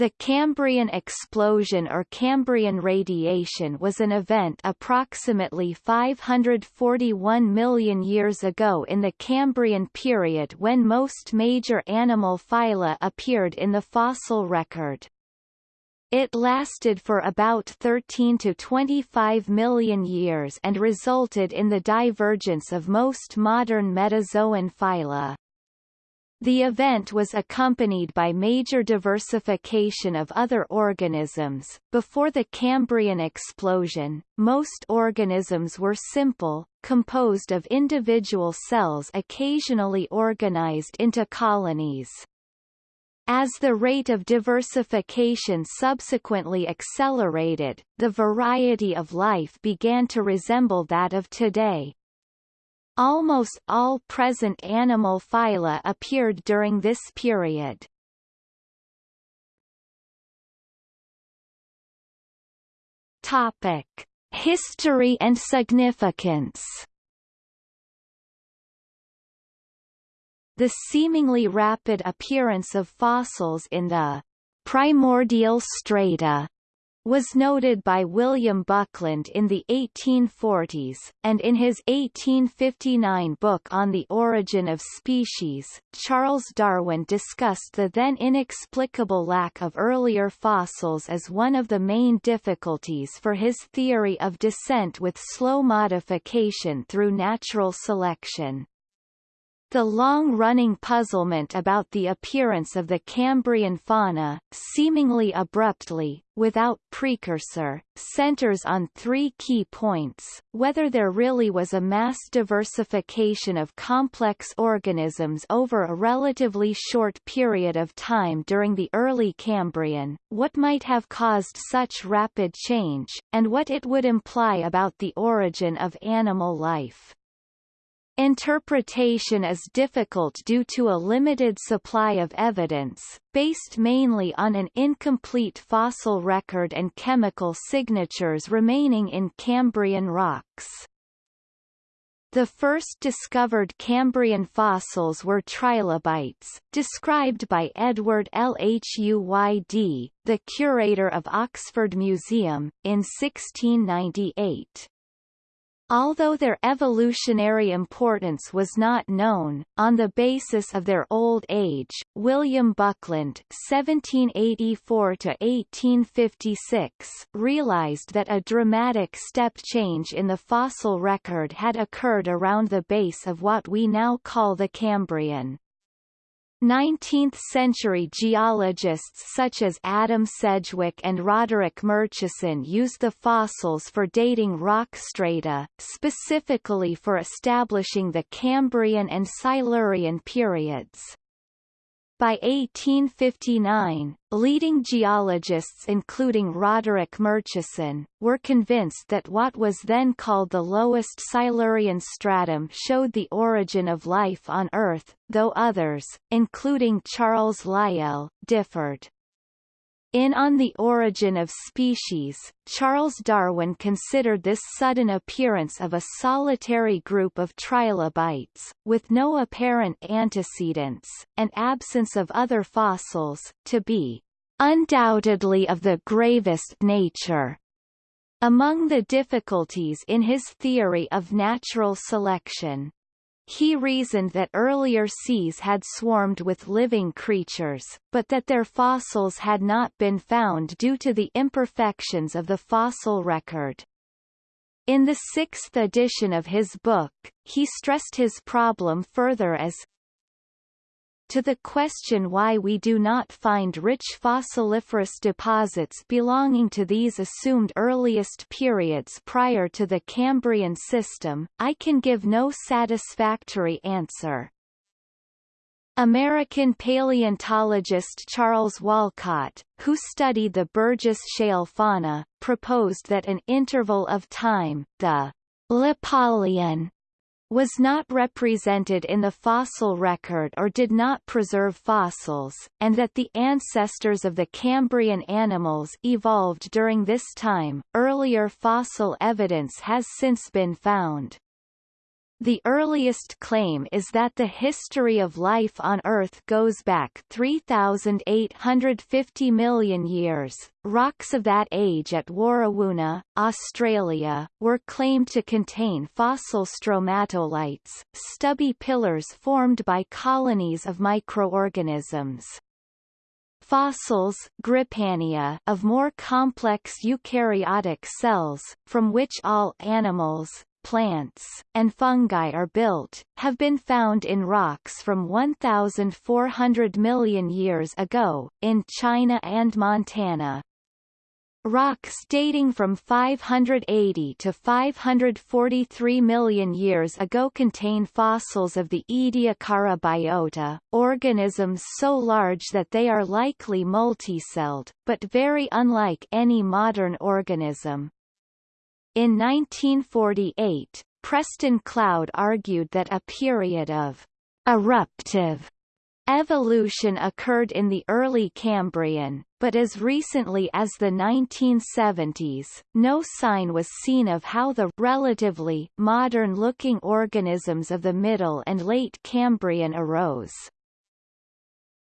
The Cambrian explosion or Cambrian radiation was an event approximately 541 million years ago in the Cambrian period when most major animal phyla appeared in the fossil record. It lasted for about 13 to 25 million years and resulted in the divergence of most modern metazoan phyla. The event was accompanied by major diversification of other organisms. Before the Cambrian explosion, most organisms were simple, composed of individual cells occasionally organized into colonies. As the rate of diversification subsequently accelerated, the variety of life began to resemble that of today. Almost all present animal phyla appeared during this period. Topic: History and significance. The seemingly rapid appearance of fossils in the primordial strata was noted by William Buckland in the 1840s, and in his 1859 book On the Origin of Species, Charles Darwin discussed the then inexplicable lack of earlier fossils as one of the main difficulties for his theory of descent with slow modification through natural selection. The long-running puzzlement about the appearance of the Cambrian fauna, seemingly abruptly, without precursor, centers on three key points, whether there really was a mass diversification of complex organisms over a relatively short period of time during the early Cambrian, what might have caused such rapid change, and what it would imply about the origin of animal life. Interpretation is difficult due to a limited supply of evidence, based mainly on an incomplete fossil record and chemical signatures remaining in Cambrian rocks. The first discovered Cambrian fossils were trilobites, described by Edward Lhuyd, the curator of Oxford Museum, in 1698. Although their evolutionary importance was not known, on the basis of their old age, William Buckland (1784–1856) realized that a dramatic step change in the fossil record had occurred around the base of what we now call the Cambrian. 19th-century geologists such as Adam Sedgwick and Roderick Murchison used the fossils for dating rock strata, specifically for establishing the Cambrian and Silurian periods. By 1859, leading geologists including Roderick Murchison, were convinced that what was then called the lowest Silurian stratum showed the origin of life on Earth, though others, including Charles Lyell, differed. In On the Origin of Species, Charles Darwin considered this sudden appearance of a solitary group of trilobites, with no apparent antecedents, and absence of other fossils, to be undoubtedly of the gravest nature. Among the difficulties in his theory of natural selection, he reasoned that earlier seas had swarmed with living creatures, but that their fossils had not been found due to the imperfections of the fossil record. In the sixth edition of his book, he stressed his problem further as to the question why we do not find rich fossiliferous deposits belonging to these assumed earliest periods prior to the Cambrian system, I can give no satisfactory answer. American paleontologist Charles Walcott, who studied the Burgess Shale fauna, proposed that an interval of time, the Lipalian was not represented in the fossil record or did not preserve fossils, and that the ancestors of the Cambrian animals evolved during this time. Earlier fossil evidence has since been found. The earliest claim is that the history of life on Earth goes back 3,850 million years. Rocks of that age at Warrawoona, Australia, were claimed to contain fossil stromatolites, stubby pillars formed by colonies of microorganisms fossils Grypania of more complex eukaryotic cells, from which all animals, plants, and fungi are built, have been found in rocks from 1,400 million years ago, in China and Montana. Rocks dating from 580 to 543 million years ago contain fossils of the Ediacara biota, organisms so large that they are likely multicelled, but very unlike any modern organism. In 1948, Preston Cloud argued that a period of eruptive evolution occurred in the early Cambrian, but as recently as the 1970s, no sign was seen of how the relatively modern-looking organisms of the Middle and Late Cambrian arose.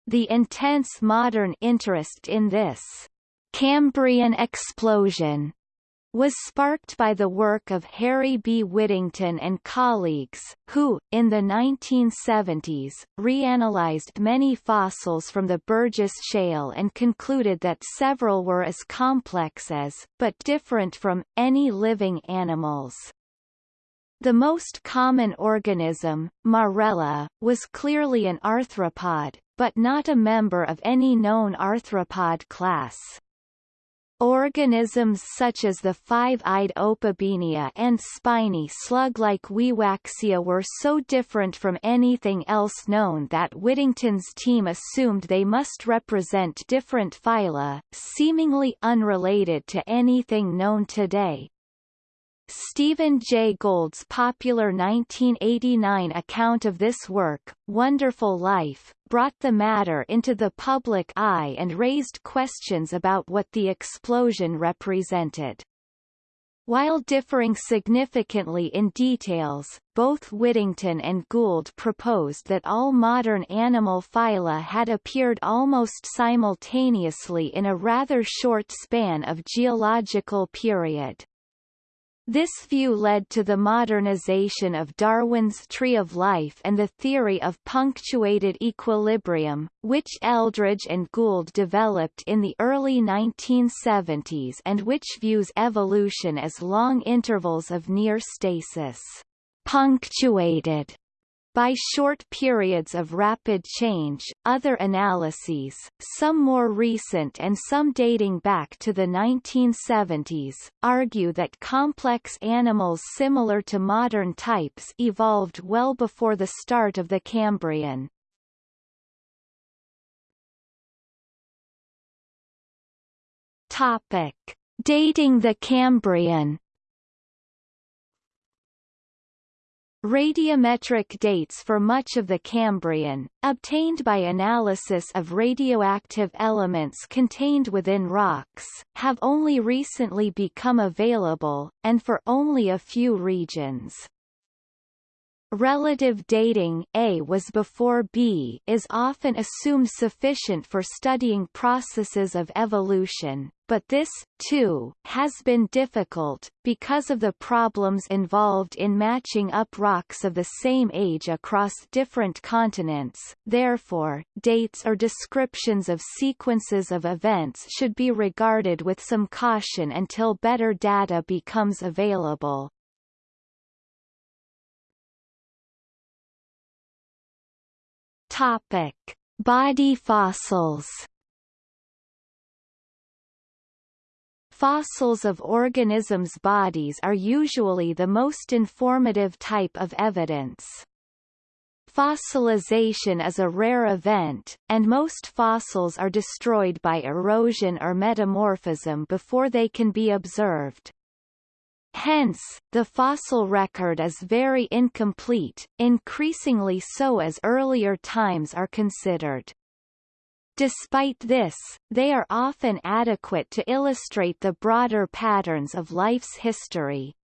The intense modern interest in this Cambrian explosion was sparked by the work of Harry B. Whittington and colleagues, who, in the 1970s, reanalyzed many fossils from the Burgess Shale and concluded that several were as complex as, but different from, any living animals. The most common organism, Marrella, was clearly an arthropod, but not a member of any known arthropod class. Organisms such as the five-eyed opabinia and spiny slug-like Wiwaxia were so different from anything else known that Whittington's team assumed they must represent different phyla, seemingly unrelated to anything known today. Stephen Jay Gould's popular 1989 account of this work, Wonderful Life, brought the matter into the public eye and raised questions about what the explosion represented. While differing significantly in details, both Whittington and Gould proposed that all modern animal phyla had appeared almost simultaneously in a rather short span of geological period. This view led to the modernization of Darwin's Tree of Life and the theory of punctuated equilibrium, which Eldredge and Gould developed in the early 1970s and which views evolution as long intervals of near stasis. Punctuated by short periods of rapid change, other analyses, some more recent and some dating back to the 1970s, argue that complex animals similar to modern types evolved well before the start of the Cambrian. Topic. Dating the Cambrian Radiometric dates for much of the Cambrian, obtained by analysis of radioactive elements contained within rocks, have only recently become available, and for only a few regions. Relative dating A was before B is often assumed sufficient for studying processes of evolution, but this, too, has been difficult, because of the problems involved in matching up rocks of the same age across different continents, therefore, dates or descriptions of sequences of events should be regarded with some caution until better data becomes available. Topic: Body fossils. Fossils of organisms' bodies are usually the most informative type of evidence. Fossilization is a rare event, and most fossils are destroyed by erosion or metamorphism before they can be observed. Hence, the fossil record is very incomplete, increasingly so as earlier times are considered. Despite this, they are often adequate to illustrate the broader patterns of life's history.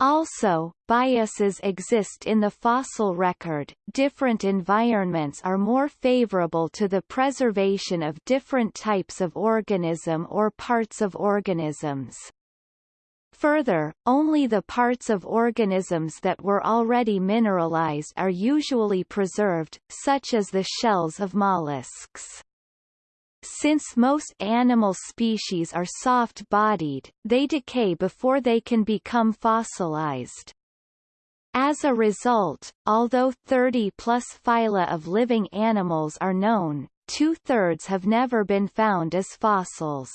Also, biases exist in the fossil record. Different environments are more favorable to the preservation of different types of organism or parts of organisms. Further, only the parts of organisms that were already mineralized are usually preserved, such as the shells of mollusks. Since most animal species are soft-bodied, they decay before they can become fossilized. As a result, although 30-plus phyla of living animals are known, two-thirds have never been found as fossils.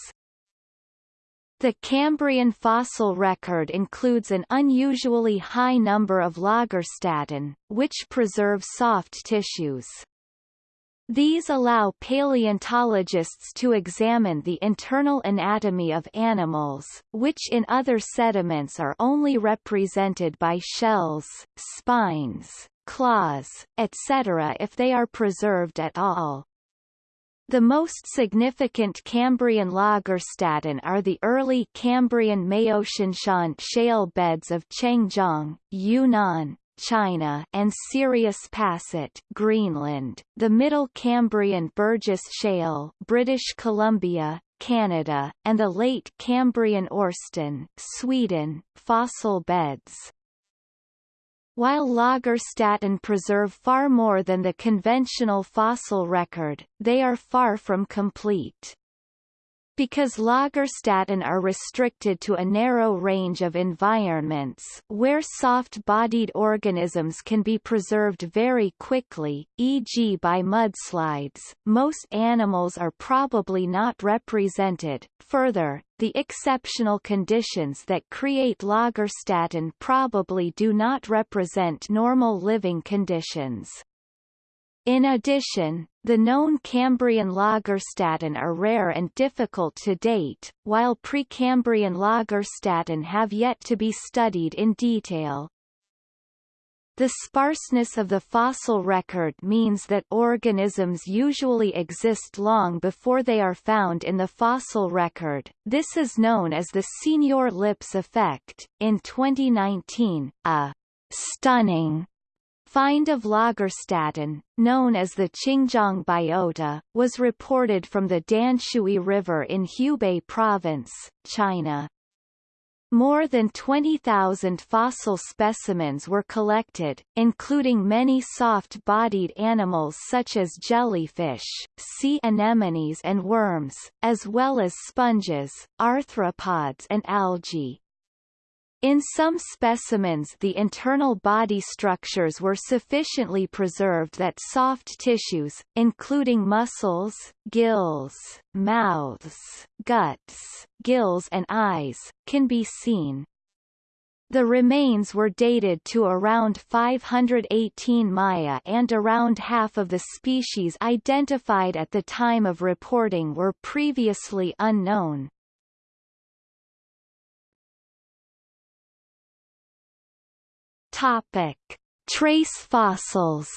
The Cambrian fossil record includes an unusually high number of lagerstätten, which preserve soft tissues. These allow paleontologists to examine the internal anatomy of animals, which in other sediments are only represented by shells, spines, claws, etc. if they are preserved at all. The most significant Cambrian lagerstätten are the early Cambrian Maotianshan shale beds of Chengjiang, Yunnan, China and Sirius Passet, Greenland, the Middle Cambrian Burgess Shale, British Columbia, Canada, and the Late Cambrian Orsten, Sweden, fossil beds. While Lagerstätten preserve far more than the conventional fossil record, they are far from complete. Because Lagerstätten are restricted to a narrow range of environments where soft-bodied organisms can be preserved very quickly, e.g. by mudslides, most animals are probably not represented. Further, the exceptional conditions that create Lagerstätten probably do not represent normal living conditions. In addition, the known Cambrian Lagerstätten are rare and difficult to date, while Precambrian Lagerstätten have yet to be studied in detail. The sparseness of the fossil record means that organisms usually exist long before they are found in the fossil record. This is known as the Signor-Lipps effect. In 2019, a stunning Find of Lagerstätten, known as the Qingjiang biota, was reported from the Danshui River in Hubei Province, China. More than 20,000 fossil specimens were collected, including many soft-bodied animals such as jellyfish, sea anemones and worms, as well as sponges, arthropods and algae. In some specimens the internal body structures were sufficiently preserved that soft tissues, including muscles, gills, mouths, guts, gills and eyes, can be seen. The remains were dated to around 518 Maya and around half of the species identified at the time of reporting were previously unknown. Topic: Trace fossils.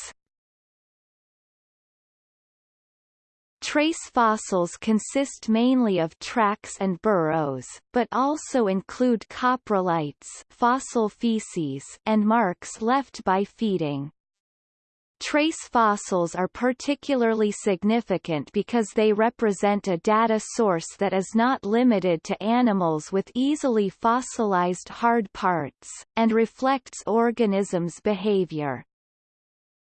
Trace fossils consist mainly of tracks and burrows, but also include coprolites fossil feces and marks left by feeding. Trace fossils are particularly significant because they represent a data source that is not limited to animals with easily fossilized hard parts, and reflects organisms' behavior.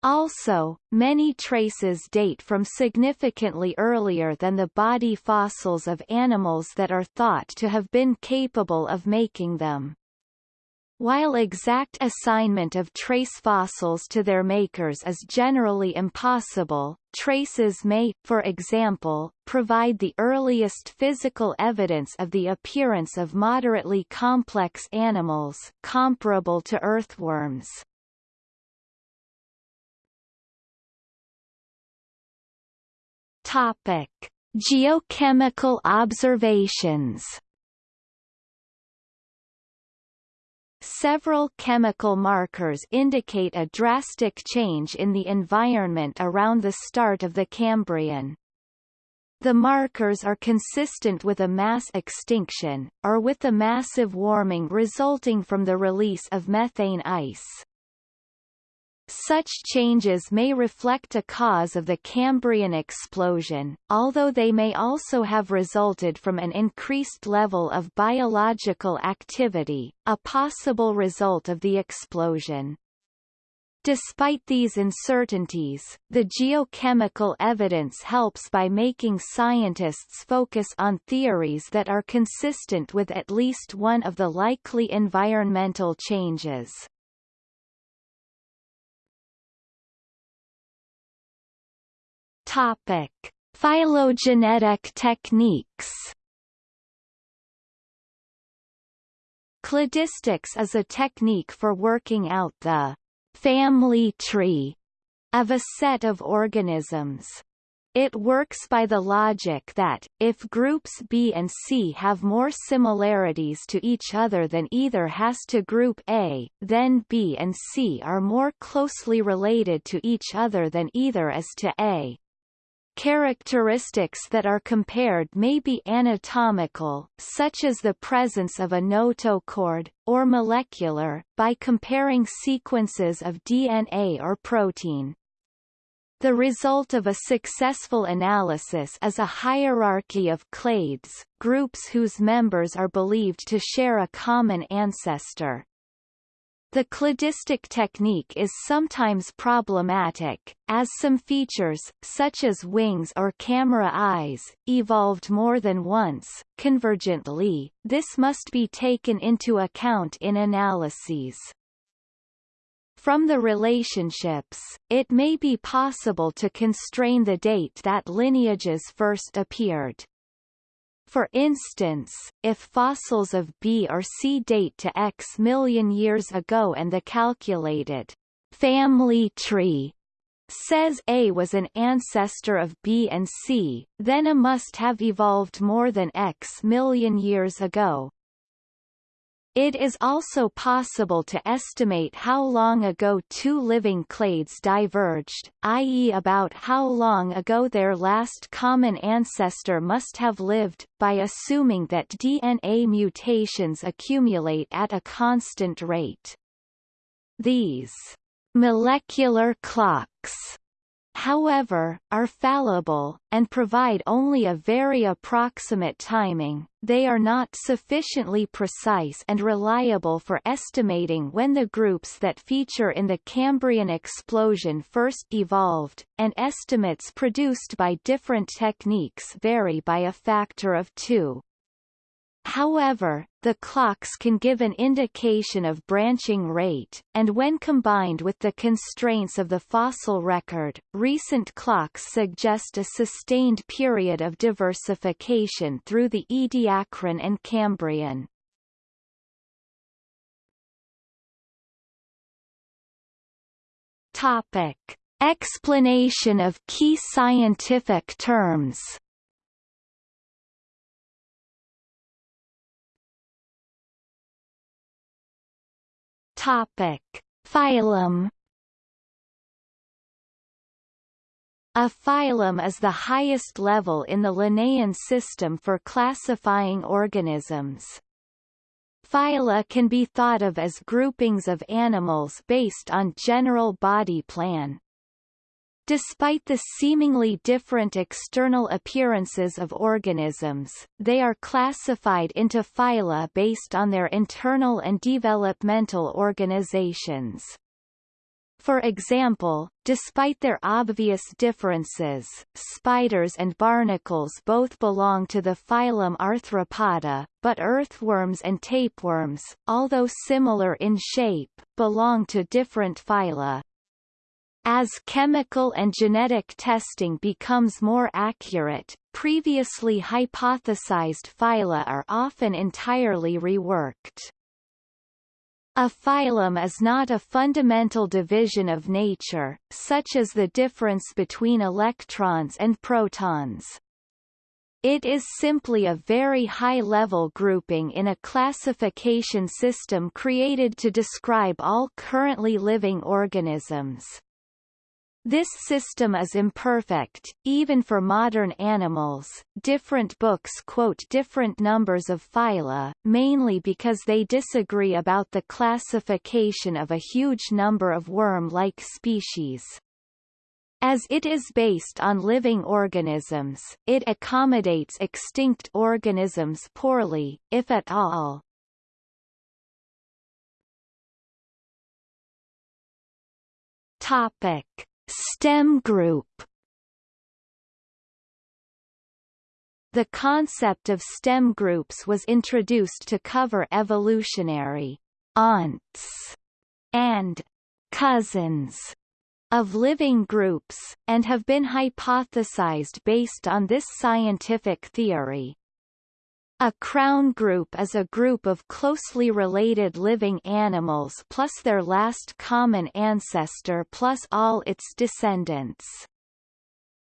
Also, many traces date from significantly earlier than the body fossils of animals that are thought to have been capable of making them. While exact assignment of trace fossils to their makers is generally impossible, traces may, for example, provide the earliest physical evidence of the appearance of moderately complex animals comparable to earthworms. Topic: Geochemical observations Several chemical markers indicate a drastic change in the environment around the start of the Cambrian. The markers are consistent with a mass extinction, or with the massive warming resulting from the release of methane ice. Such changes may reflect a cause of the Cambrian explosion, although they may also have resulted from an increased level of biological activity, a possible result of the explosion. Despite these uncertainties, the geochemical evidence helps by making scientists focus on theories that are consistent with at least one of the likely environmental changes. Topic: Phylogenetic techniques. Cladistics is a technique for working out the family tree of a set of organisms. It works by the logic that, if groups B and C have more similarities to each other than either has to group A, then B and C are more closely related to each other than either is to A. Characteristics that are compared may be anatomical, such as the presence of a notochord, or molecular, by comparing sequences of DNA or protein. The result of a successful analysis is a hierarchy of clades, groups whose members are believed to share a common ancestor. The cladistic technique is sometimes problematic, as some features, such as wings or camera eyes, evolved more than once. Convergently, this must be taken into account in analyses. From the relationships, it may be possible to constrain the date that lineages first appeared. For instance, if fossils of B or C date to X million years ago and the calculated family tree says A was an ancestor of B and C, then A must have evolved more than X million years ago. It is also possible to estimate how long ago two living clades diverged, i.e. about how long ago their last common ancestor must have lived, by assuming that DNA mutations accumulate at a constant rate. These molecular clocks however, are fallible, and provide only a very approximate timing, they are not sufficiently precise and reliable for estimating when the groups that feature in the Cambrian explosion first evolved, and estimates produced by different techniques vary by a factor of two. However, the clocks can give an indication of branching rate, and when combined with the constraints of the fossil record, recent clocks suggest a sustained period of diversification through the Ediacaran and Cambrian. Topic. Explanation of key scientific terms Topic: Phylum A phylum is the highest level in the Linnaean system for classifying organisms. Phyla can be thought of as groupings of animals based on general body plan. Despite the seemingly different external appearances of organisms, they are classified into phyla based on their internal and developmental organizations. For example, despite their obvious differences, spiders and barnacles both belong to the phylum Arthropoda, but earthworms and tapeworms, although similar in shape, belong to different phyla. As chemical and genetic testing becomes more accurate, previously hypothesized phyla are often entirely reworked. A phylum is not a fundamental division of nature, such as the difference between electrons and protons. It is simply a very high-level grouping in a classification system created to describe all currently living organisms. This system is imperfect, even for modern animals. Different books quote different numbers of phyla, mainly because they disagree about the classification of a huge number of worm-like species. As it is based on living organisms, it accommodates extinct organisms poorly, if at all. Topic. STEM group The concept of STEM groups was introduced to cover evolutionary aunts and cousins of living groups, and have been hypothesized based on this scientific theory. A crown group is a group of closely related living animals plus their last common ancestor plus all its descendants.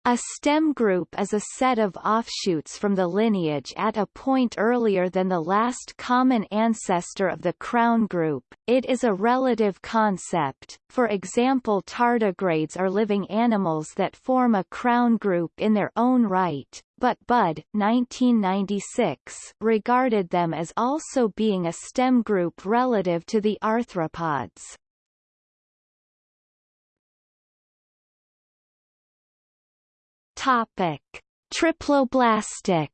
A stem group is a set of offshoots from the lineage at a point earlier than the last common ancestor of the crown group. It is a relative concept, for example tardigrades are living animals that form a crown group in their own right, but Budd 1996 regarded them as also being a stem group relative to the arthropods. Topic: Triploblastic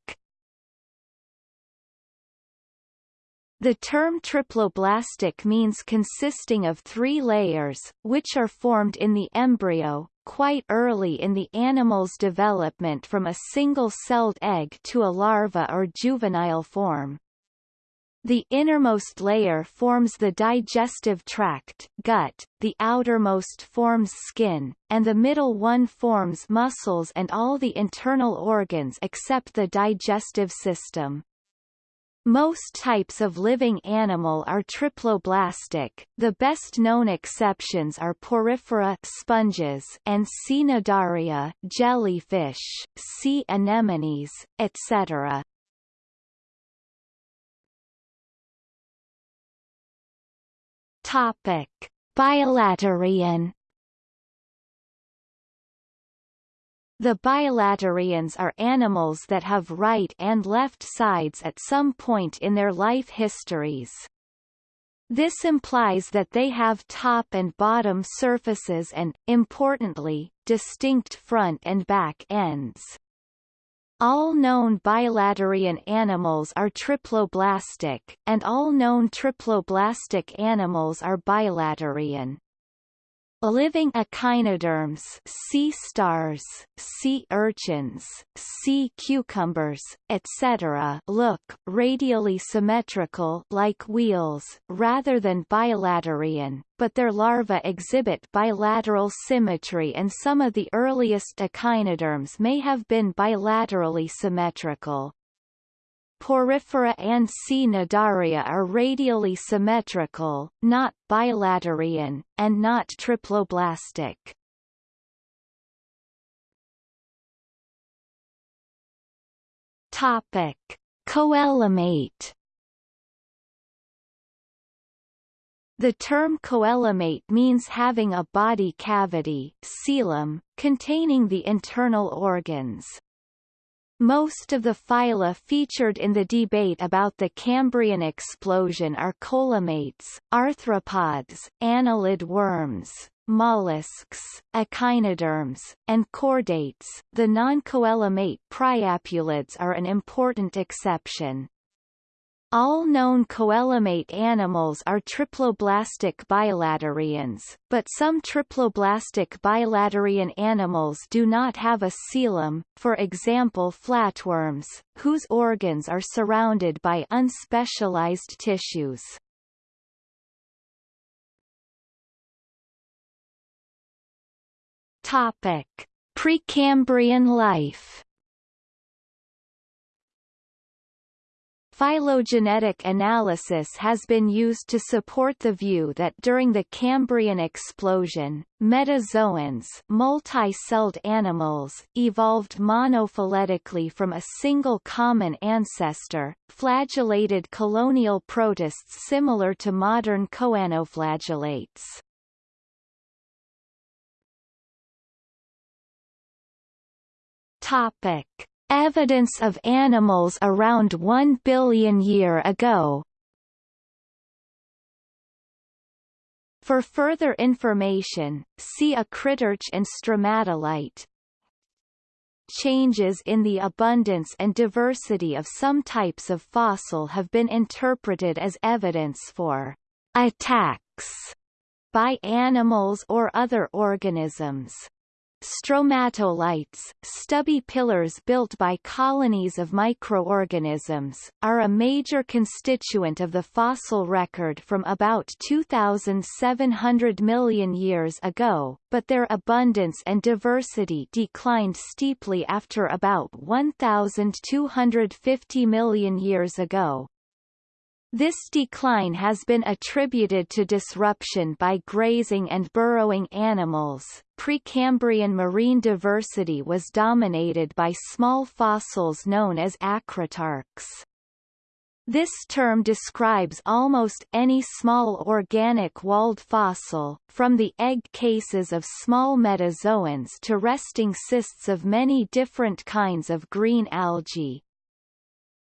The term triploblastic means consisting of three layers, which are formed in the embryo, quite early in the animal's development from a single-celled egg to a larva or juvenile form. The innermost layer forms the digestive tract gut, the outermost forms skin, and the middle one forms muscles and all the internal organs except the digestive system. Most types of living animal are triploblastic. The best-known exceptions are porifera sponges and Cnidaria jellyfish, sea anemones, etc. Topic: Bilaterian The bilaterians are animals that have right and left sides at some point in their life histories. This implies that they have top and bottom surfaces and, importantly, distinct front and back ends. All known bilaterian animals are triploblastic, and all known triploblastic animals are bilaterian. Living echinoderms sea stars, sea urchins, sea cucumbers, etc. look radially symmetrical like wheels rather than bilaterian, but their larvae exhibit bilateral symmetry and some of the earliest echinoderms may have been bilaterally symmetrical. Porifera and Cnidaria are radially symmetrical, not bilaterian, and not triploblastic. Topic: Coelomate The term coelomate means having a body cavity coelom, containing the internal organs. Most of the phyla featured in the debate about the Cambrian explosion are coelomates, arthropods, annelid worms, mollusks, echinoderms, and chordates. The non-coelomate priapulids are an important exception. All known coelomate animals are triploblastic bilaterians, but some triploblastic bilaterian animals do not have a coelom, for example flatworms, whose organs are surrounded by unspecialized tissues. Topic: Precambrian life Phylogenetic analysis has been used to support the view that during the Cambrian explosion, metazoans multi-celled animals evolved monophyletically from a single common ancestor, flagellated colonial protists similar to modern choanoflagellates. Topic. Evidence of animals around 1 billion year ago For further information, see acritarch and stromatolite. Changes in the abundance and diversity of some types of fossil have been interpreted as evidence for attacks by animals or other organisms. Stromatolites, stubby pillars built by colonies of microorganisms, are a major constituent of the fossil record from about 2,700 million years ago, but their abundance and diversity declined steeply after about 1,250 million years ago. This decline has been attributed to disruption by grazing and burrowing animals. Precambrian marine diversity was dominated by small fossils known as acritarchs. This term describes almost any small organic walled fossil, from the egg cases of small metazoans to resting cysts of many different kinds of green algae.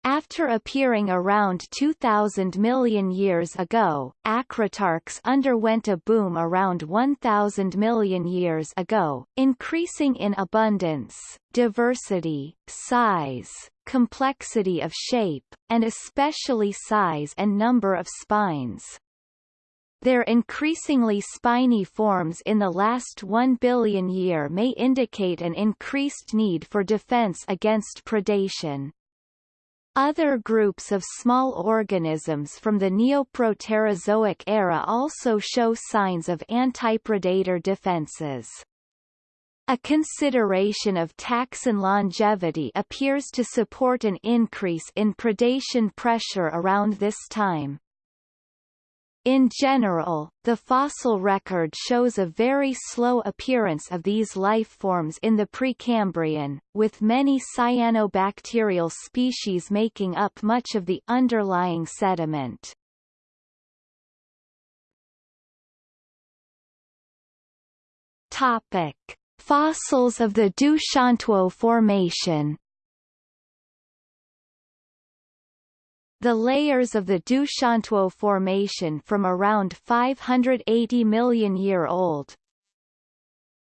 After appearing around 2,000 million years ago, acritarchs underwent a boom around 1,000 million years ago, increasing in abundance, diversity, size, complexity of shape, and especially size and number of spines. Their increasingly spiny forms in the last 1 billion year may indicate an increased need for defense against predation. Other groups of small organisms from the Neoproterozoic era also show signs of antipredator defenses. A consideration of taxon longevity appears to support an increase in predation pressure around this time. In general, the fossil record shows a very slow appearance of these life forms in the Precambrian, with many cyanobacterial species making up much of the underlying sediment. Topic: Fossils of the Doushantuo Formation The layers of the Doushantuo Formation from around 580 million year old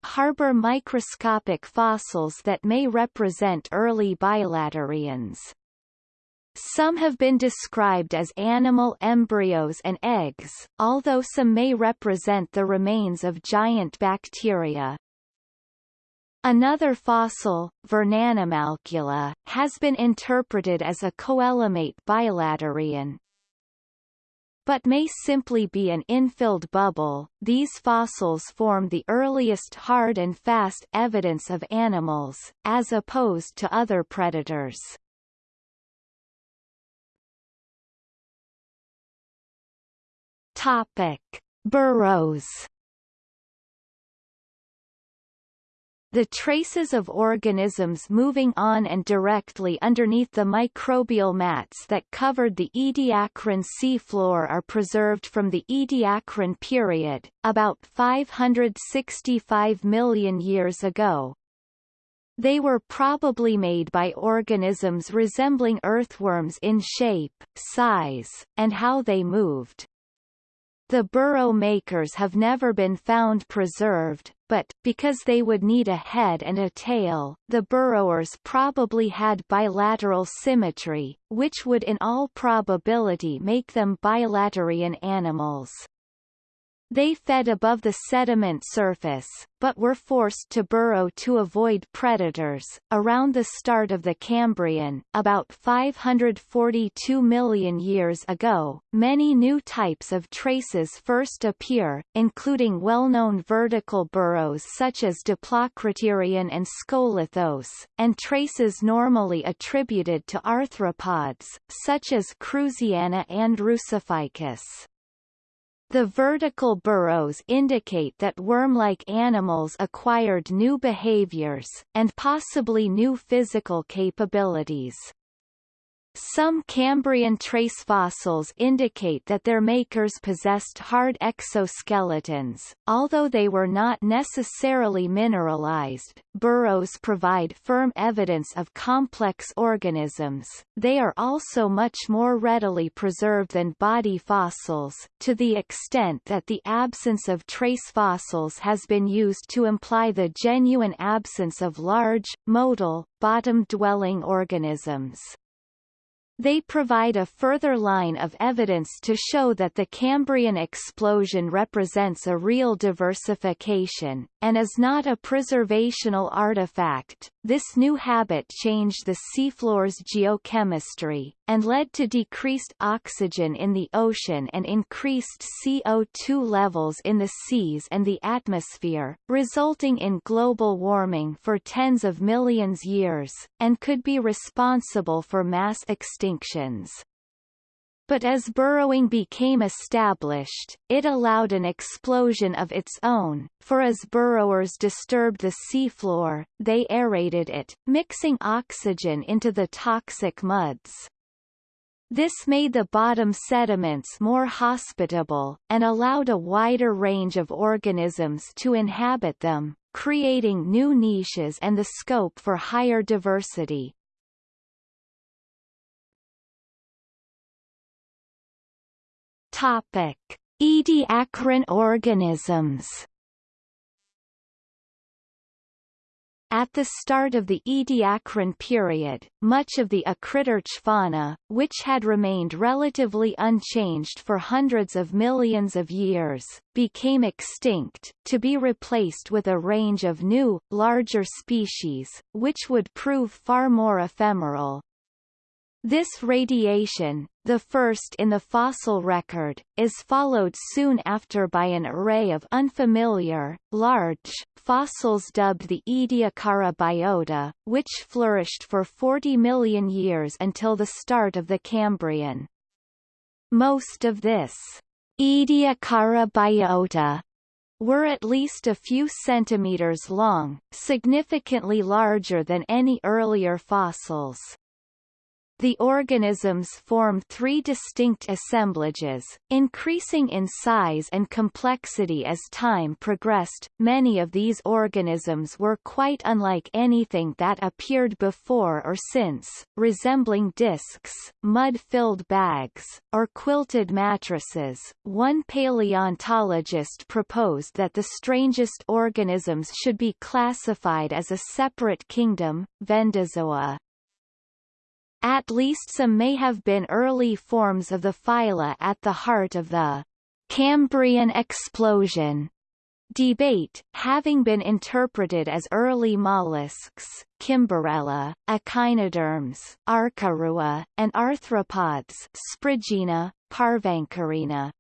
harbor microscopic fossils that may represent early bilaterians. Some have been described as animal embryos and eggs, although some may represent the remains of giant bacteria. Another fossil, Vernanimalcula, has been interpreted as a coelomate bilaterian. But may simply be an infilled bubble. These fossils form the earliest hard and fast evidence of animals, as opposed to other predators. Topic: Burrows. The traces of organisms moving on and directly underneath the microbial mats that covered the Ediacaran sea floor are preserved from the Ediacaran period, about 565 million years ago. They were probably made by organisms resembling earthworms in shape, size, and how they moved. The burrow makers have never been found preserved, but, because they would need a head and a tail, the burrowers probably had bilateral symmetry, which would in all probability make them bilaterian animals. They fed above the sediment surface, but were forced to burrow to avoid predators. Around the start of the Cambrian, about 542 million years ago, many new types of traces first appear, including well-known vertical burrows such as Diplocraterion and Skolithos, and traces normally attributed to arthropods, such as Cruziana and Rusophycus. The vertical burrows indicate that worm-like animals acquired new behaviors, and possibly new physical capabilities. Some Cambrian trace fossils indicate that their makers possessed hard exoskeletons, although they were not necessarily mineralized. Burrows provide firm evidence of complex organisms. They are also much more readily preserved than body fossils, to the extent that the absence of trace fossils has been used to imply the genuine absence of large, modal, bottom-dwelling organisms. They provide a further line of evidence to show that the Cambrian explosion represents a real diversification, and is not a preservational artifact. This new habit changed the seafloor's geochemistry, and led to decreased oxygen in the ocean and increased CO2 levels in the seas and the atmosphere, resulting in global warming for tens of millions years, and could be responsible for mass extinctions. But as burrowing became established, it allowed an explosion of its own, for as burrowers disturbed the seafloor, they aerated it, mixing oxygen into the toxic muds. This made the bottom sediments more hospitable, and allowed a wider range of organisms to inhabit them, creating new niches and the scope for higher diversity. Topic: Ediacaran organisms. At the start of the Ediacaran period, much of the acritarch fauna, which had remained relatively unchanged for hundreds of millions of years, became extinct, to be replaced with a range of new, larger species, which would prove far more ephemeral. This radiation, the first in the fossil record, is followed soon after by an array of unfamiliar, large, fossils dubbed the Ediacara biota, which flourished for 40 million years until the start of the Cambrian. Most of this Ediacara biota were at least a few centimeters long, significantly larger than any earlier fossils. The organisms form three distinct assemblages, increasing in size and complexity as time progressed. Many of these organisms were quite unlike anything that appeared before or since, resembling discs, mud-filled bags, or quilted mattresses. One paleontologist proposed that the strangest organisms should be classified as a separate kingdom, Vendozoa. At least some may have been early forms of the phyla at the heart of the Cambrian explosion debate, having been interpreted as early mollusks, Kimberella, echinoderms, Arkarua, and arthropods, Spriggina, Parvancorina.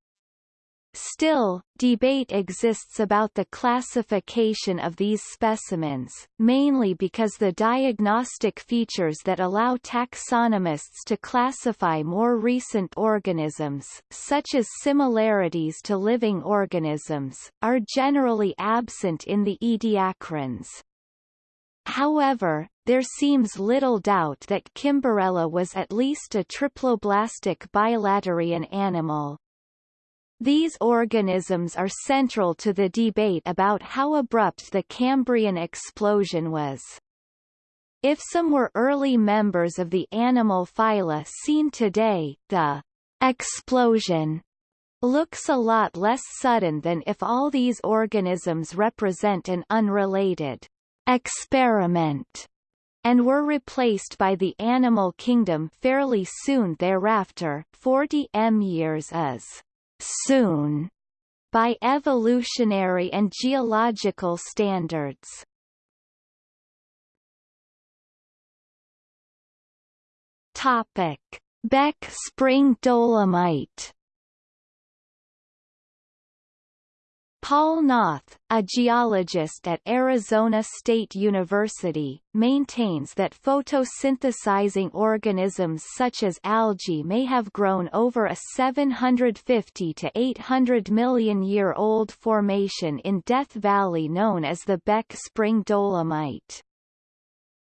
Still, debate exists about the classification of these specimens, mainly because the diagnostic features that allow taxonomists to classify more recent organisms, such as similarities to living organisms, are generally absent in the ediacarans. However, there seems little doubt that Kimberella was at least a triploblastic bilaterian animal, these organisms are central to the debate about how abrupt the Cambrian explosion was. If some were early members of the animal phyla seen today, the explosion looks a lot less sudden than if all these organisms represent an unrelated experiment and were replaced by the animal kingdom fairly soon thereafter 40 m years as soon by evolutionary and geological standards. Topic: Beck Spring Dolomite Paul Knauth, a geologist at Arizona State University, maintains that photosynthesizing organisms such as algae may have grown over a 750 to 800 million year old formation in Death Valley known as the Beck Spring Dolomite.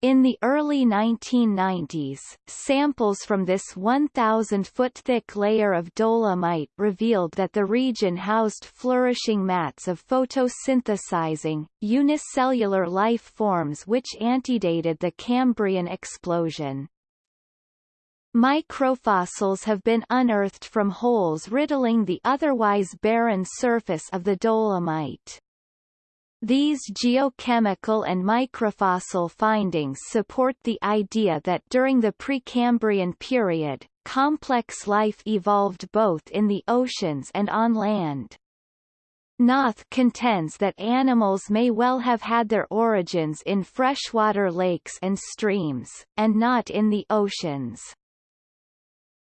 In the early 1990s, samples from this 1,000-foot thick layer of dolomite revealed that the region housed flourishing mats of photosynthesizing, unicellular life forms which antedated the Cambrian explosion. Microfossils have been unearthed from holes riddling the otherwise barren surface of the dolomite. These geochemical and microfossil findings support the idea that during the Precambrian period, complex life evolved both in the oceans and on land. Knauth contends that animals may well have had their origins in freshwater lakes and streams, and not in the oceans.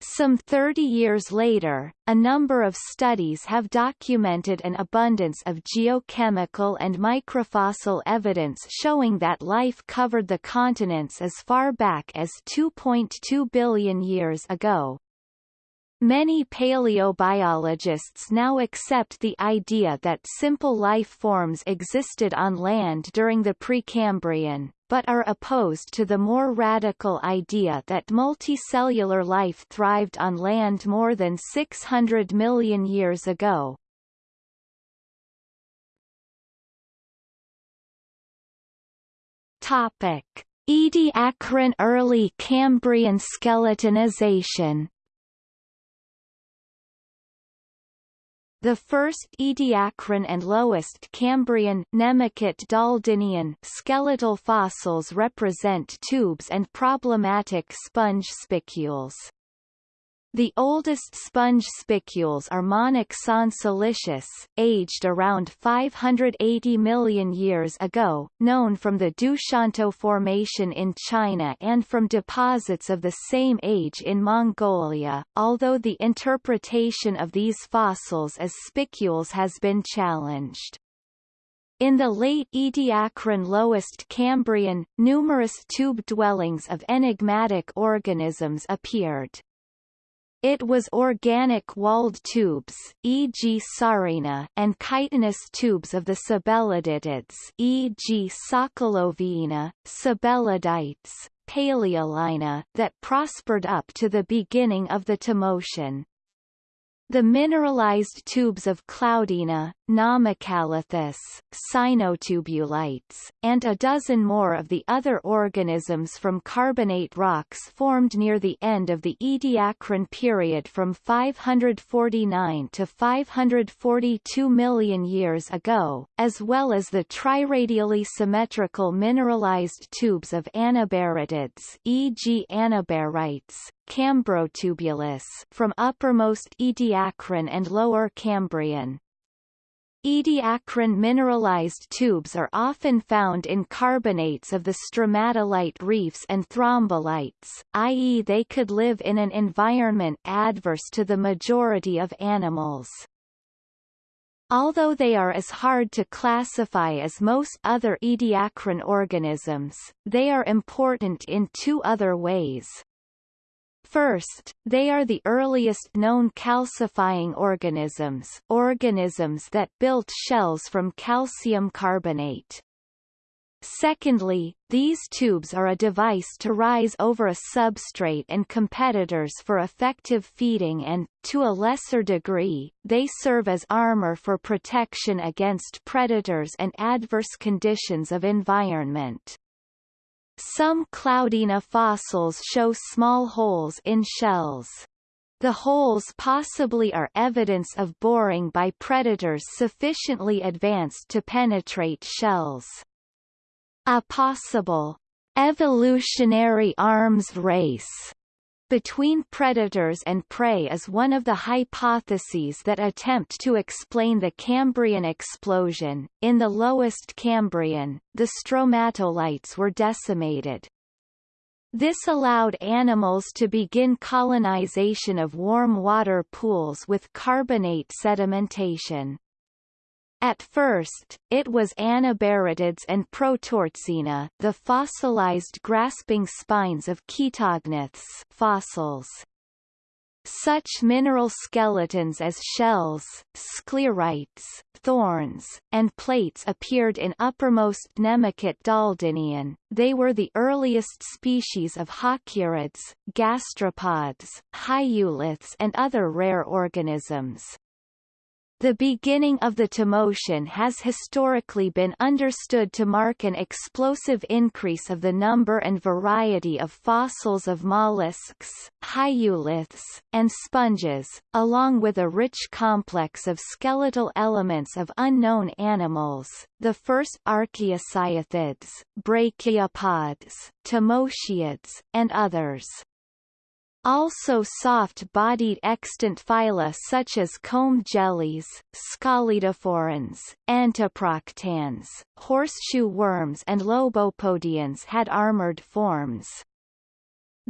Some 30 years later, a number of studies have documented an abundance of geochemical and microfossil evidence showing that life covered the continents as far back as 2.2 billion years ago. Many paleobiologists now accept the idea that simple life forms existed on land during the Precambrian, but are opposed to the more radical idea that multicellular life thrived on land more than 600 million years ago. Topic: Ediacaran early Cambrian skeletonization The first Ediacaran and lowest Cambrian Nemakit skeletal fossils represent tubes and problematic sponge spicules. The oldest sponge spicules are Monaxon silicious, aged around 580 million years ago, known from the Doushantuo Formation in China and from deposits of the same age in Mongolia, although the interpretation of these fossils as spicules has been challenged. In the late Ediacaran lowest Cambrian, numerous tube dwellings of enigmatic organisms appeared. It was organic walled tubes, e.g. Saarina, and chitinous tubes of the Sabelliditids, e.g. Sokoloviina, Sabellidites, Paleolina, that prospered up to the beginning of the Tommotian. The mineralized tubes of Cloudina, Namacalathus, Sinotubulites, and a dozen more of the other organisms from carbonate rocks formed near the end of the Ediacaran period from 549 to 542 million years ago, as well as the triradially symmetrical mineralized tubes of anabaritids e.g. anabarites, Cambrotubulus from uppermost Ediacaran and lower Cambrian. Ediacaran mineralized tubes are often found in carbonates of the stromatolite reefs and thrombolites, i.e. they could live in an environment adverse to the majority of animals. Although they are as hard to classify as most other ediacaran organisms, they are important in two other ways. First, they are the earliest known calcifying organisms organisms that built shells from calcium carbonate. Secondly, these tubes are a device to rise over a substrate and competitors for effective feeding and, to a lesser degree, they serve as armor for protection against predators and adverse conditions of environment. Some Cloudina fossils show small holes in shells. The holes possibly are evidence of boring by predators sufficiently advanced to penetrate shells. A possible evolutionary arms race between predators and prey is one of the hypotheses that attempt to explain the Cambrian explosion. In the lowest Cambrian, the stromatolites were decimated. This allowed animals to begin colonization of warm water pools with carbonate sedimentation. At first, it was anabaritids and Protohertzina the fossilized grasping spines of chaetognaths fossils. Such mineral skeletons as shells, sclerites, thorns, and plates appeared in uppermost Nemakit Daldynian. They were the earliest species of halkieriids, gastropods, hyoliths and other rare organisms. The beginning of the Tommotian has historically been understood to mark an explosive increase of the number and variety of fossils of mollusks, hyoliths, and sponges, along with a rich complex of skeletal elements of unknown animals, the first archaeocyathids, brachiopods, tommotiids, and others. Also soft-bodied extant phyla such as comb jellies, scalidophorans, entoproctans, horseshoe worms and lobopodians had armored forms.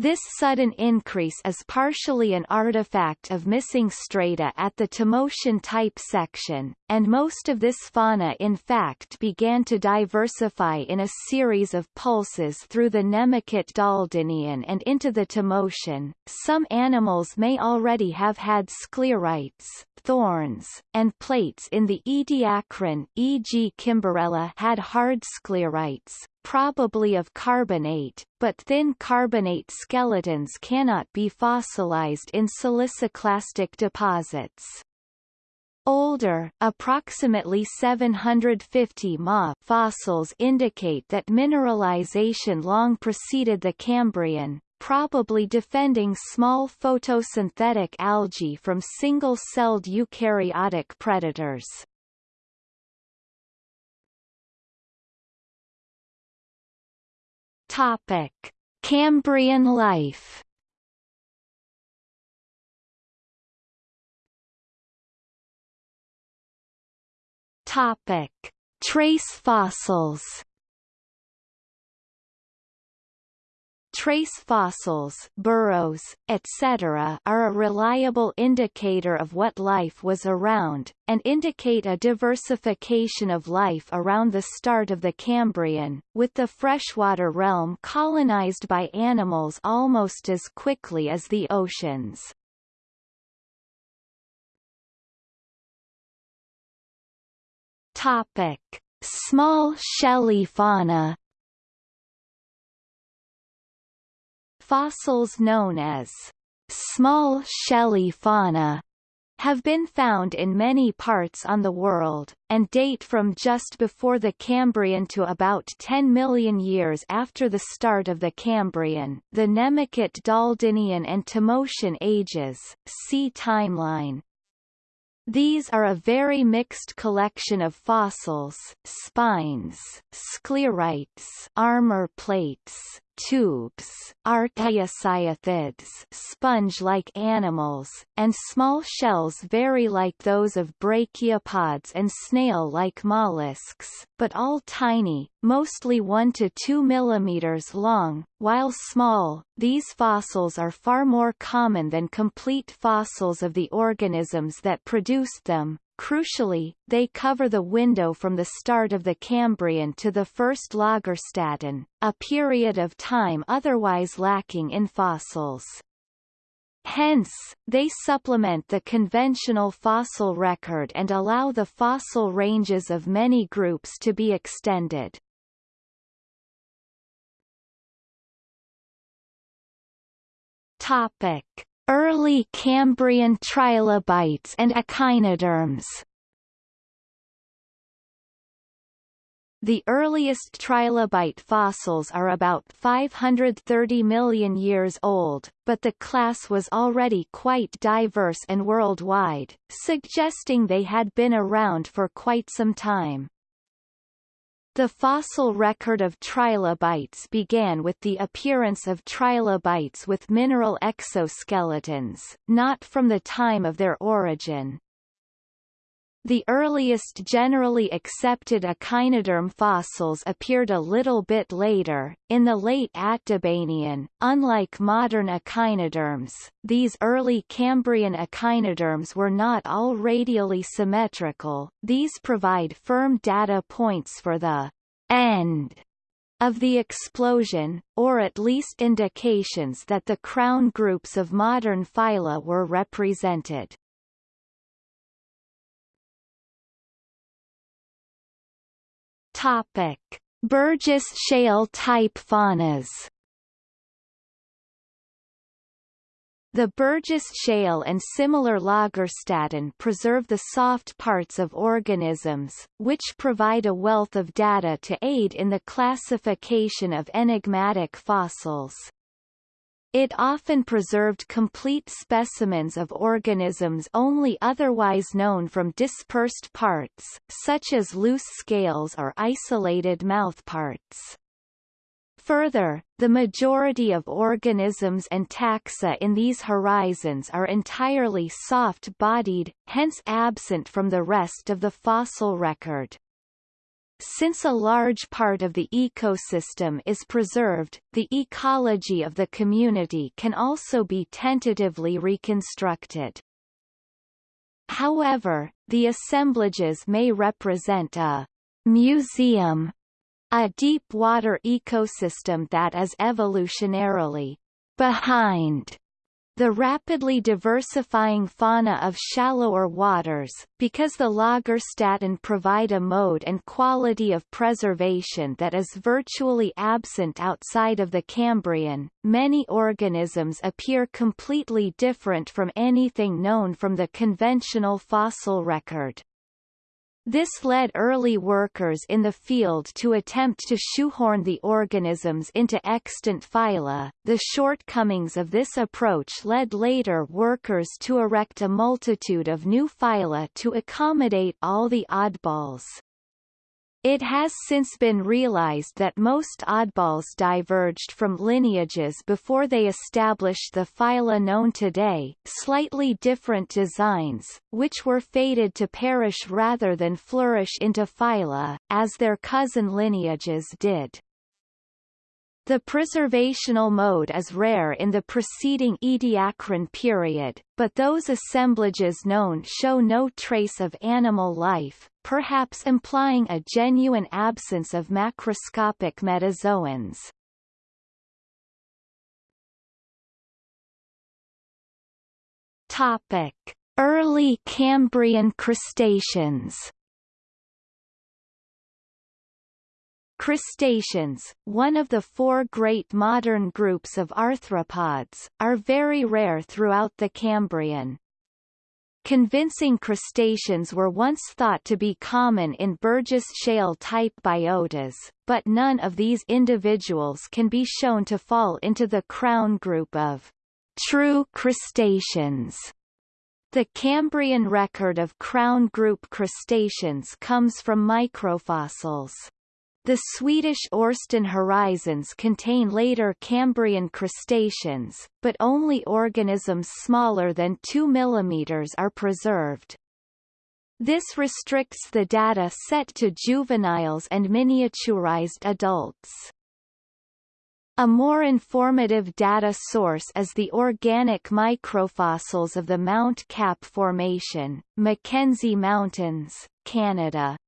This sudden increase is partially an artifact of missing strata at the Tommotian type section, and most of this fauna in fact began to diversify in a series of pulses through the Nemakit Daldynian and into the Tommotian. Some animals may already have had sclerites, thorns, and plates in the Ediacaran e.g. Kimberella had hard sclerites, probably of carbonate, but thin carbonate skeletons cannot be fossilized in siliciclastic deposits. Older, approximately 750 Ma fossils indicate that mineralization long preceded the Cambrian, probably defending small photosynthetic algae from single-celled eukaryotic predators. Topic: Cambrian life. Topic: Trace fossils. Trace fossils burrows, etc. are a reliable indicator of what life was around, and indicate a diversification of life around the start of the Cambrian, with the freshwater realm colonized by animals almost as quickly as the oceans. Topic. Small shelly fauna Fossils known as small shelly fauna have been found in many parts on the world, and date from just before the Cambrian to about 10 million years after the start of the Cambrian, the Nemakit Daldynian and Tommotian ages see timeline. These are a very mixed collection of fossils, spines, sclerites armor plates, tubes, archaeocyathids sponge-like animals, and small shells very like those of brachiopods and snail-like mollusks, but all tiny, mostly 1 to 2 mm long. While small, these fossils are far more common than complete fossils of the organisms that produced them, Crucially, they cover the window from the start of the Cambrian to the first Lagerstätten, a period of time otherwise lacking in fossils. Hence, they supplement the conventional fossil record and allow the fossil ranges of many groups to be extended. Topic. Early Cambrian trilobites and echinoderms The earliest trilobite fossils are about 530 million years old, but the class was already quite diverse and worldwide, suggesting they had been around for quite some time. The fossil record of trilobites began with the appearance of trilobites with mineral exoskeletons, not from the time of their origin. The earliest generally accepted echinoderm fossils appeared a little bit later, in the late Atdabanian. Unlike modern echinoderms, these early Cambrian echinoderms were not all radially symmetrical, these provide firm data points for the end of the explosion, or at least indications that the crown groups of modern phyla were represented. Topic: Burgess Shale type faunas. The Burgess Shale and similar Lagerstätten preserve the soft parts of organisms, which provide a wealth of data to aid in the classification of enigmatic fossils. It often preserved complete specimens of organisms only otherwise known from dispersed parts, such as loose scales or isolated mouthparts. Further, the majority of organisms and taxa in these horizons are entirely soft-bodied, hence absent from the rest of the fossil record. Since a large part of the ecosystem is preserved, the ecology of the community can also be tentatively reconstructed. However, the assemblages may represent a museum a deep-water ecosystem that is evolutionarily behind the rapidly diversifying fauna of shallower waters, because the Lagerstätten provide a mode and quality of preservation that is virtually absent outside of the Cambrian, many organisms appear completely different from anything known from the conventional fossil record. This led early workers in the field to attempt to shoehorn the organisms into extant phyla. The shortcomings of this approach led later workers to erect a multitude of new phyla to accommodate all the oddballs. It has since been realized that most oddballs diverged from lineages before they established the phyla known today, slightly different designs, which were fated to perish rather than flourish into phyla, as their cousin lineages did. The preservational mode is rare in the preceding Ediacaran period, but those assemblages known show no trace of animal life, perhaps implying a genuine absence of macroscopic metazoans. Topic: Early Cambrian crustaceans Crustaceans, one of the four great modern groups of arthropods, are very rare throughout the Cambrian. Convincing crustaceans were once thought to be common in Burgess Shale-type biotas, but none of these individuals can be shown to fall into the crown group of true crustaceans. The Cambrian record of crown group crustaceans comes from microfossils. The Swedish Orsten horizons contain later Cambrian crustaceans, but only organisms smaller than 2 mm are preserved. This restricts the data set to juveniles and miniaturized adults. A more informative data source is the organic microfossils of the Mount Cap Formation, Mackenzie Mountains, Canada.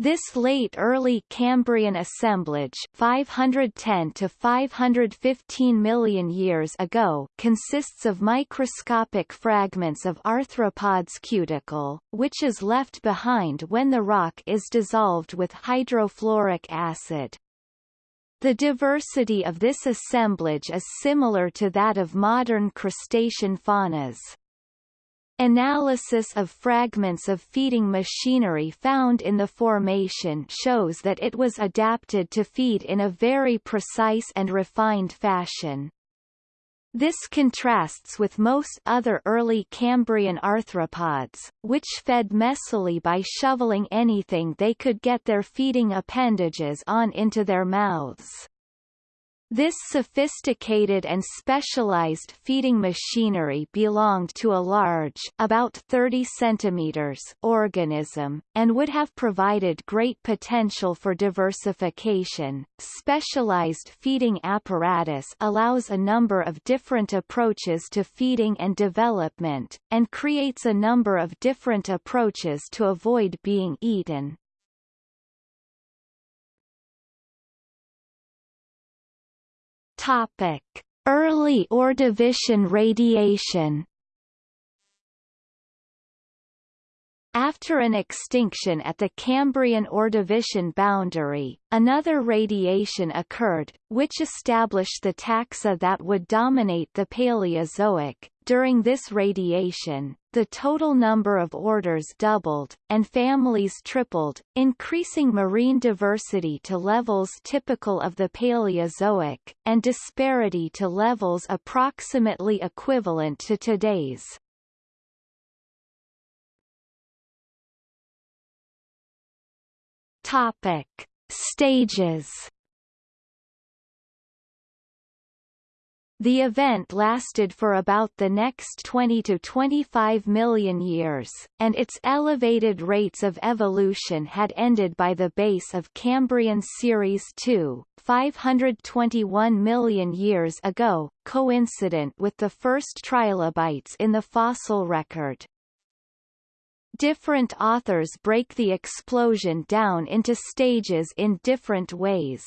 This late early Cambrian assemblage 510 to 515 million years ago consists of microscopic fragments of arthropods cuticle, which is left behind when the rock is dissolved with hydrofluoric acid. The diversity of this assemblage is similar to that of modern crustacean faunas. Analysis of fragments of feeding machinery found in the formation shows that it was adapted to feed in a very precise and refined fashion. This contrasts with most other early Cambrian arthropods, which fed messily by shoveling anything they could get their feeding appendages on into their mouths. This sophisticated and specialized feeding machinery belonged to a large about 30 centimeters organism, and would have provided great potential for diversification. Specialized feeding apparatus allows a number of different approaches to feeding and development, and creates a number of different approaches to avoid being eaten. Topic: Early Ordovician radiation. After an extinction at the Cambrian-Ordovician boundary, another radiation occurred, which established the taxa that would dominate the Paleozoic. During this radiation, the total number of orders doubled, and families tripled, increasing marine diversity to levels typical of the Paleozoic, and disparity to levels approximately equivalent to today's. Topic: Stages. The event lasted for about the next 20 to 25 million years, and its elevated rates of evolution had ended by the base of Cambrian Series II, 521 million years ago, coincident with the first trilobites in the fossil record. Different authors break the explosion down into stages in different ways.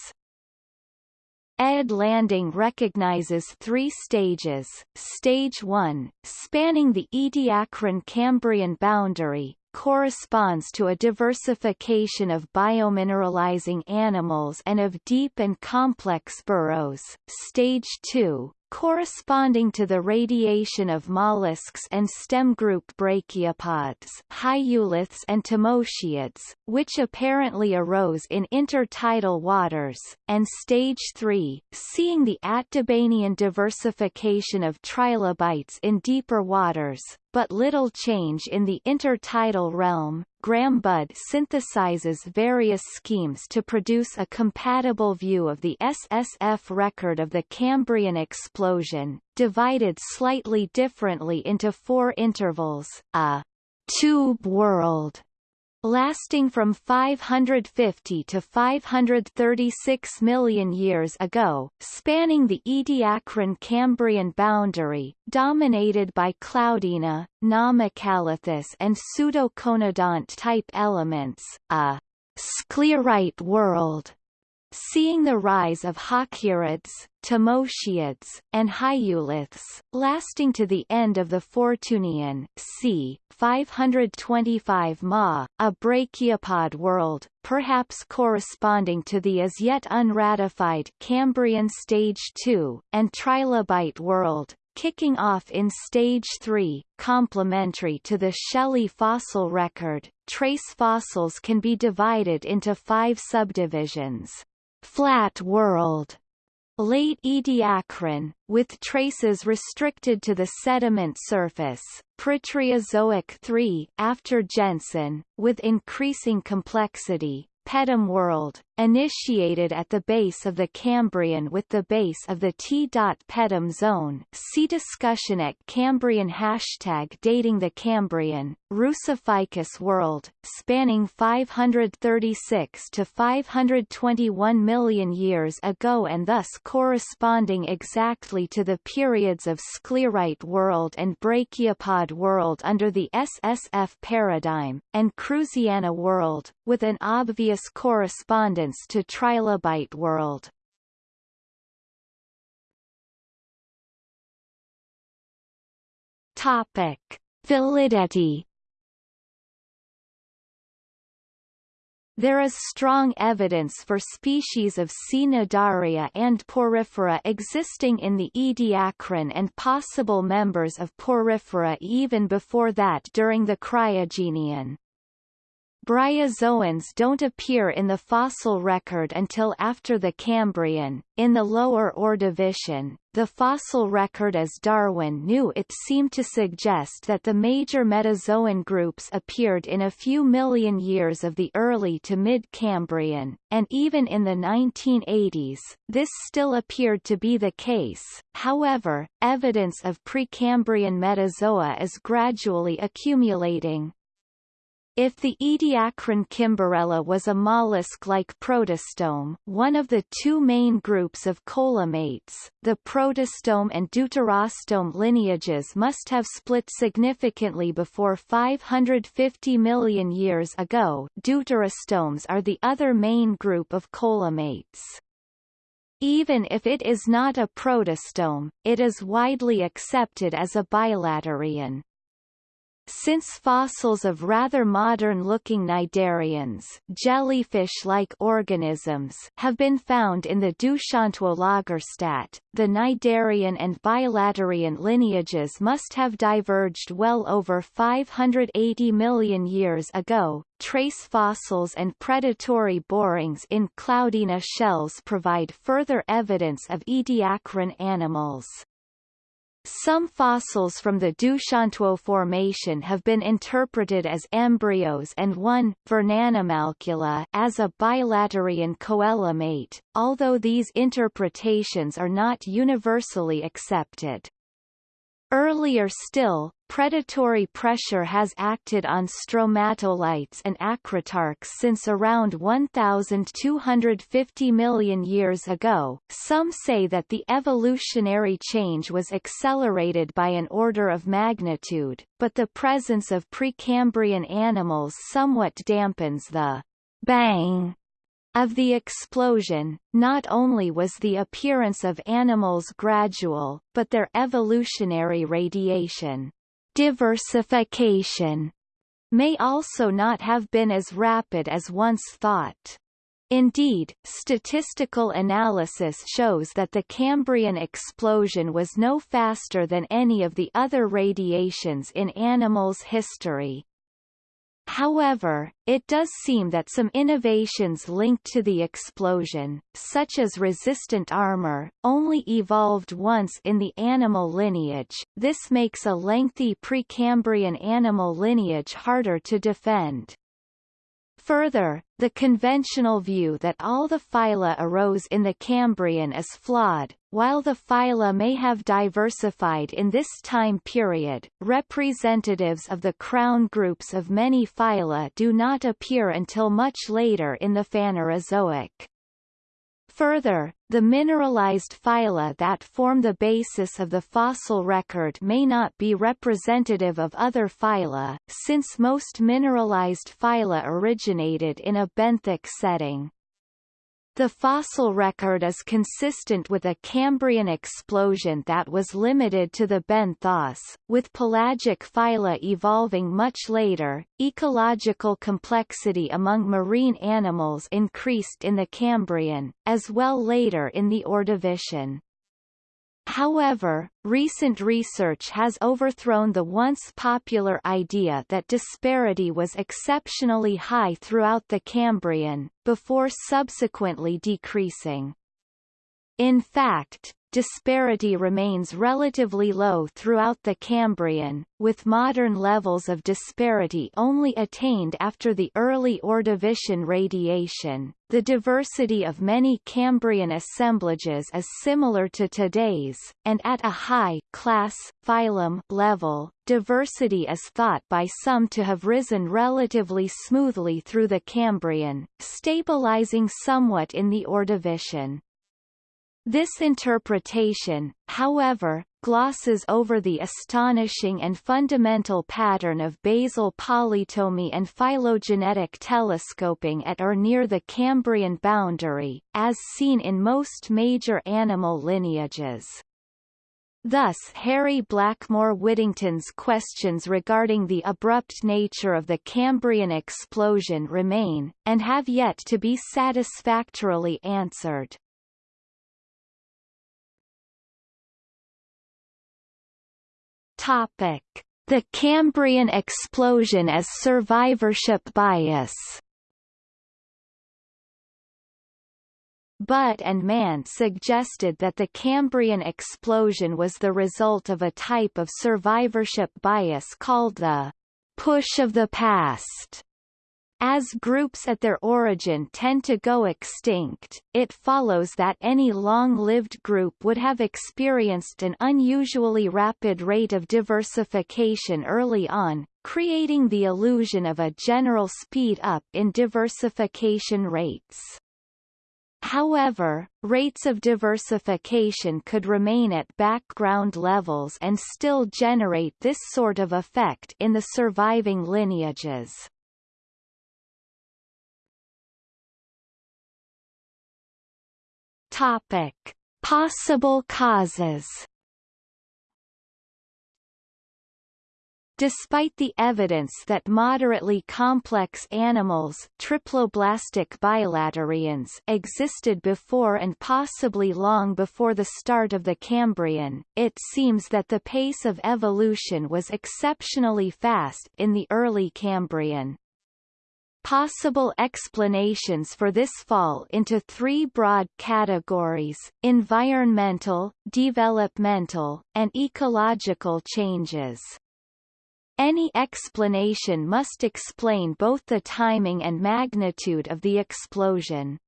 Ed Landing recognizes three stages. Stage 1, spanning the Ediacaran-Cambrian boundary, corresponds to a diversification of biomineralizing animals and of deep and complex burrows. Stage 2, corresponding to the radiation of mollusks and stem group brachiopods hyoliths and tommotiids, which apparently arose in intertidal waters, and stage 3, seeing the Atdabanian diversification of trilobites in deeper waters, but little change in the intertidal realm. Graham Budd synthesizes various schemes to produce a compatible view of the SSF record of the Cambrian explosion, divided slightly differently into four intervals, a tube world lasting from 550 to 536 million years ago, spanning the Ediacaran-Cambrian boundary, dominated by Cloudina, Namacalathus and Pseudoconodont-type elements, a sclerite world seeing the rise of Halkieriids, Tommotiids, and Hyoliths, lasting to the end of the Fortunian c. 525 Ma, a brachiopod world, perhaps corresponding to the as yet unratified Cambrian Stage II, and Trilobite world, kicking off in Stage 3, complementary to the Shelly fossil record. Trace fossils can be divided into five subdivisions. Flat world. Late Ediacaran, with traces restricted to the sediment surface, Proterozoic III after Jensen, with increasing complexity, Pedum world, initiated at the base of the Cambrian with the base of the T. Pedum zone see discussion at Cambrian hashtag dating the Cambrian, Rusophycus world, spanning 536 to 521 million years ago and thus corresponding exactly to the periods of Sclerite world and Brachiopod world under the SSF paradigm, and Cruziana world, with an obvious correspondence to Trilobite world. Topic: Validity. There is strong evidence for species of Cnidaria and Porifera existing in the Ediacaran and possible members of Porifera even before that during the Cryogenian. Bryozoans don't appear in the fossil record until after the Cambrian. In the lower Ordovician, the fossil record as Darwin knew it seemed to suggest that the major metazoan groups appeared in a few million years of the early to mid-Cambrian, and even in the 1980s, this still appeared to be the case. However, evidence of Precambrian metazoa is gradually accumulating. If the Ediacaran Kimberella was a mollusk-like protostome one of the two main groups of coelomates, the protostome and deuterostome lineages must have split significantly before 550 million years ago deuterostomes are the other main group of coelomates. Even if it is not a protostome, it is widely accepted as a bilaterian. Since fossils of rather modern-looking cnidarians jellyfish-like organisms have been found in the Doushantuo-Lagerstätte, the cnidarian and bilaterian lineages must have diverged well over 580 million years ago. Trace fossils and predatory borings in Cloudina shells provide further evidence of ediacaran animals. Some fossils from the Doushantuo Formation have been interpreted as embryos and one, Vernanimalcula, as a bilaterian coelomate, although these interpretations are not universally accepted. Earlier still, predatory pressure has acted on stromatolites and acritarchs since around 1,250 million years ago. Some say that the evolutionary change was accelerated by an order of magnitude, but the presence of Precambrian animals somewhat dampens the bang of the explosion, not only was the appearance of animals gradual, but their evolutionary radiation diversification may also not have been as rapid as once thought. Indeed, statistical analysis shows that the Cambrian explosion was no faster than any of the other radiations in animals' history. However, it does seem that some innovations linked to the explosion, such as resistant armor, only evolved once in the animal lineage. This makes a lengthy Precambrian animal lineage harder to defend. Further, the conventional view that all the phyla arose in the Cambrian is flawed. While the phyla may have diversified in this time period, representatives of the crown groups of many phyla do not appear until much later in the Phanerozoic. Further, the mineralized phyla that form the basis of the fossil record may not be representative of other phyla, since most mineralized phyla originated in a benthic setting. The fossil record is consistent with a Cambrian explosion that was limited to the benthos, with pelagic phyla evolving much later. Ecological complexity among marine animals increased in the Cambrian, as well later in the Ordovician. However, recent research has overthrown the once popular idea that disparity was exceptionally high throughout the Cambrian, before subsequently decreasing. In fact, disparity remains relatively low throughout the Cambrian, with modern levels of disparity only attained after the early Ordovician radiation. The diversity of many Cambrian assemblages is similar to today's, and at a high class phylum level, diversity is thought by some to have risen relatively smoothly through the Cambrian, stabilizing somewhat in the Ordovician. This interpretation, however, glosses over the astonishing and fundamental pattern of basal polytomy and phylogenetic telescoping at or near the Cambrian boundary, as seen in most major animal lineages. Thus Harry Blackmore Whittington's questions regarding the abrupt nature of the Cambrian explosion remain, and have yet to be satisfactorily answered. Topic: The Cambrian explosion as survivorship bias. Budd and Mann suggested that the Cambrian explosion was the result of a type of survivorship bias called the push of the past. As groups at their origin tend to go extinct, it follows that any long-lived group would have experienced an unusually rapid rate of diversification early on, creating the illusion of a general speed-up in diversification rates. However, rates of diversification could remain at background levels and still generate this sort of effect in the surviving lineages. Topic. Possible causes Despite the evidence that moderately complex animals triploblastic bilaterians existed before and possibly long before the start of the Cambrian, it seems that the pace of evolution was exceptionally fast in the early Cambrian. Possible explanations for this fall into three broad categories, environmental, developmental, and ecological changes. Any explanation must explain both the timing and magnitude of the explosion.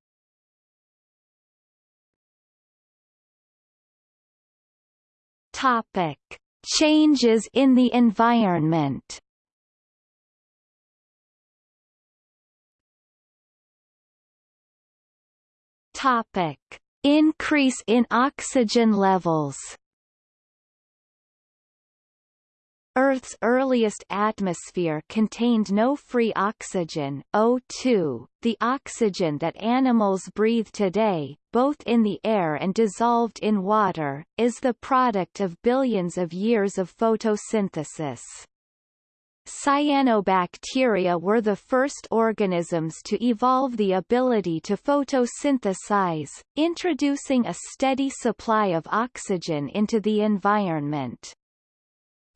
Topic. Changes in the environment Topic. Increase in oxygen levels Earth's earliest atmosphere contained no free oxygen O2, the oxygen that animals breathe today, both in the air and dissolved in water, is the product of billions of years of photosynthesis. Cyanobacteria were the first organisms to evolve the ability to photosynthesize, introducing a steady supply of oxygen into the environment.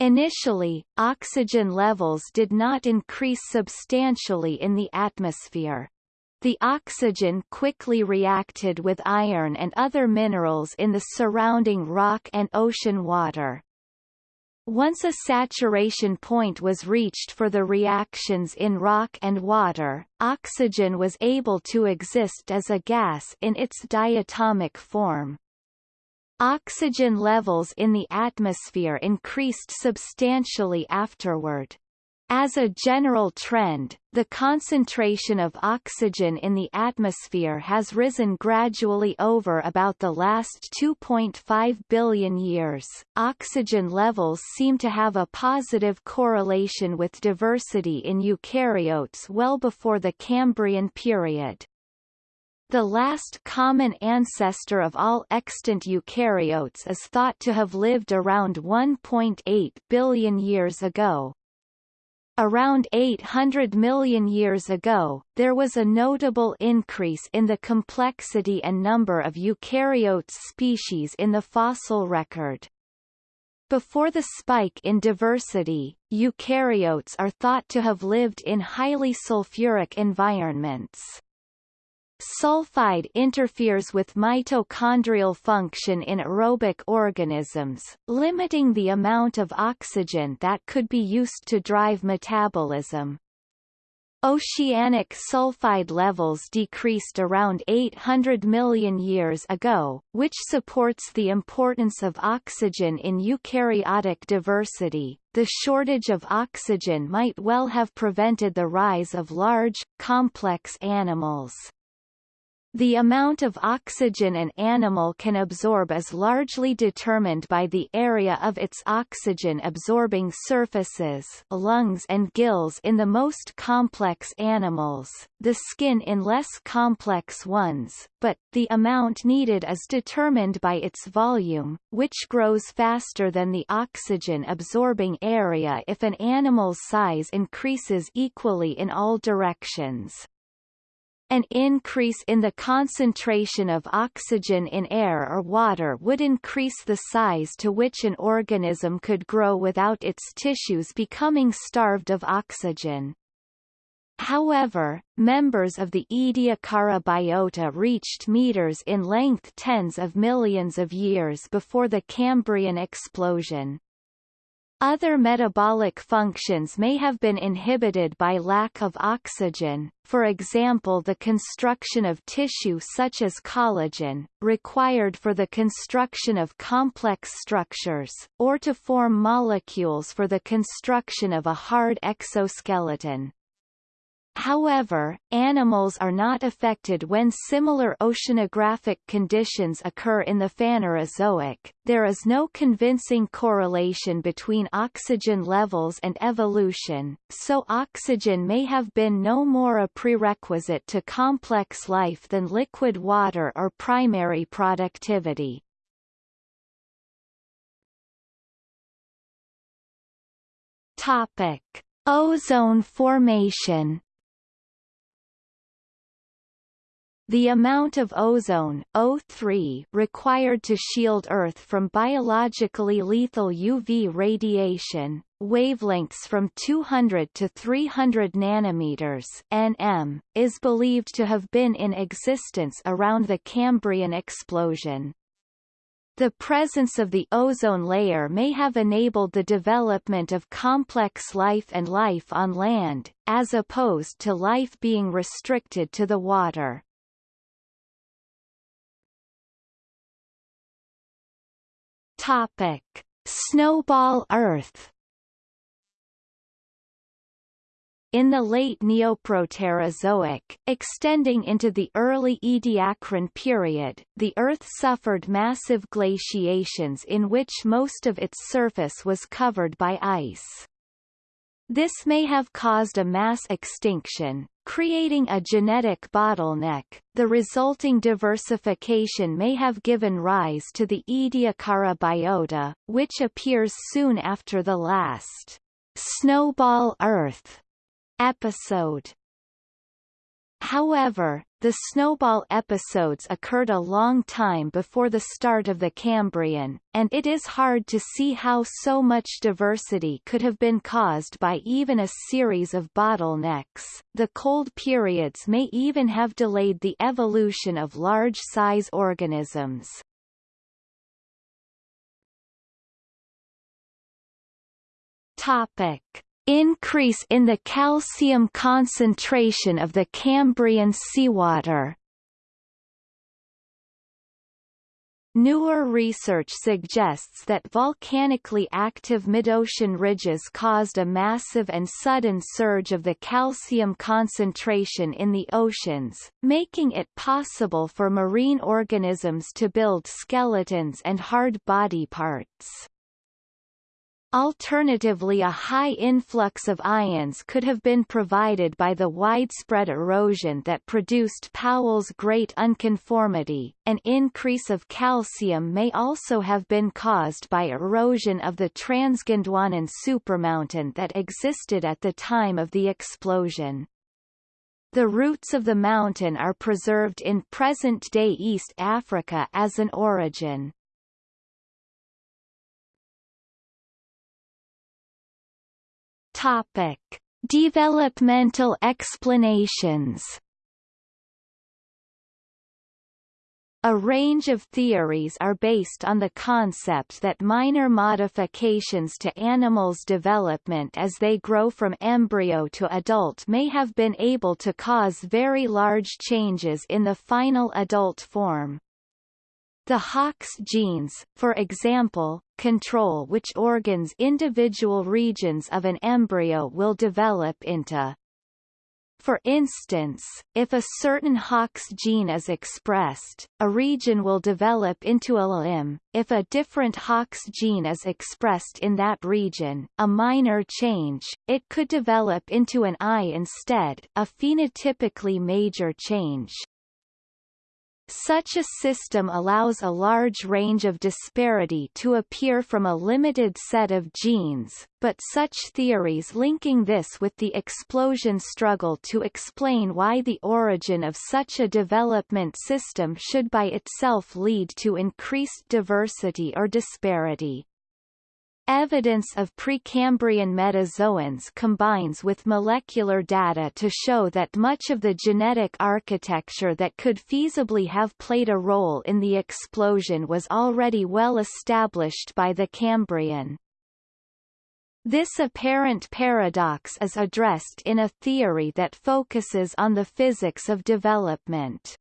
Initially, oxygen levels did not increase substantially in the atmosphere. The oxygen quickly reacted with iron and other minerals in the surrounding rock and ocean water. Once a saturation point was reached for the reactions in rock and water, oxygen was able to exist as a gas in its diatomic form. Oxygen levels in the atmosphere increased substantially afterward. As a general trend, the concentration of oxygen in the atmosphere has risen gradually over about the last 2.5 billion years. Oxygen levels seem to have a positive correlation with diversity in eukaryotes well before the Cambrian period. The last common ancestor of all extant eukaryotes is thought to have lived around 1.8 billion years ago. Around 800 million years ago, there was a notable increase in the complexity and number of eukaryotes species in the fossil record. Before the spike in diversity, eukaryotes are thought to have lived in highly sulfuric environments. Sulfide interferes with mitochondrial function in aerobic organisms, limiting the amount of oxygen that could be used to drive metabolism. Oceanic sulfide levels decreased around 800 million years ago, which supports the importance of oxygen in eukaryotic diversity. The shortage of oxygen might well have prevented the rise of large, complex animals. The amount of oxygen an animal can absorb is largely determined by the area of its oxygen-absorbing surfaces lungs and gills in the most complex animals, the skin in less complex ones, but, the amount needed is determined by its volume, which grows faster than the oxygen-absorbing area if an animal's size increases equally in all directions. An increase in the concentration of oxygen in air or water would increase the size to which an organism could grow without its tissues becoming starved of oxygen. However, members of the Ediacara biota reached meters in length tens of millions of years before the Cambrian explosion. Other metabolic functions may have been inhibited by lack of oxygen, for example the construction of tissue such as collagen, required for the construction of complex structures, or to form molecules for the construction of a hard exoskeleton. However, animals are not affected when similar oceanographic conditions occur in the Phanerozoic. There is no convincing correlation between oxygen levels and evolution, so oxygen may have been no more a prerequisite to complex life than liquid water or primary productivity. Topic: Ozone formation The amount of ozone O3 required to shield Earth from biologically lethal UV radiation, wavelengths from 200 to 300 nanometers nm, is believed to have been in existence around the Cambrian explosion. The presence of the ozone layer may have enabled the development of complex life and life on land, as opposed to life being restricted to the water. Topic: Snowball Earth. In the late Neoproterozoic, extending into the early Ediacaran period, the Earth suffered massive glaciations in which most of its surface was covered by ice. This may have caused a mass extinction, creating a genetic bottleneck. The resulting diversification may have given rise to the Ediacara biota, which appears soon after the last Snowball Earth episode. However, the snowball episodes occurred a long time before the start of the Cambrian, and it is hard to see how so much diversity could have been caused by even a series of bottlenecks. The cold periods may even have delayed the evolution of large-size organisms. Topic increase in the calcium concentration of the Cambrian seawater. Newer research suggests that volcanically active midocean ridges caused a massive and sudden surge of the calcium concentration in the oceans, making it possible for marine organisms to build skeletons and hard body parts. Alternatively a high influx of ions could have been provided by the widespread erosion that produced Powell's Great Unconformity. An increase of calcium may also have been caused by erosion of the Transgondwanan supermountain that existed at the time of the explosion. The roots of the mountain are preserved in present-day East Africa as an orogen. Topic: Developmental explanations. A range of theories are based on the concept that minor modifications to animals' development as they grow from embryo to adult may have been able to cause very large changes in the final adult form. The Hox genes, for example, control which organs individual regions of an embryo will develop into. For instance, if a certain Hox gene is expressed, a region will develop into a limb. If a different Hox gene is expressed in that region, a minor change, it could develop into an eye instead, a phenotypically major change. Such a system allows a large range of disparity to appear from a limited set of genes, but such theories linking this with the explosion struggle to explain why the origin of such a development system should by itself lead to increased diversity or disparity. Evidence of Precambrian metazoans combines with molecular data to show that much of the genetic architecture that could feasibly have played a role in the explosion was already well established by the Cambrian. This apparent paradox is addressed in a theory that focuses on the physics of development.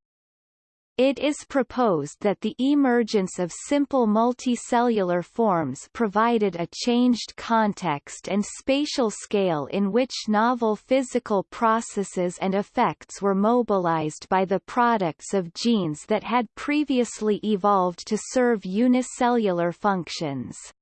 It is proposed that the emergence of simple multicellular forms provided a changed context and spatial scale in which novel physical processes and effects were mobilized by the products of genes that had previously evolved to serve unicellular functions.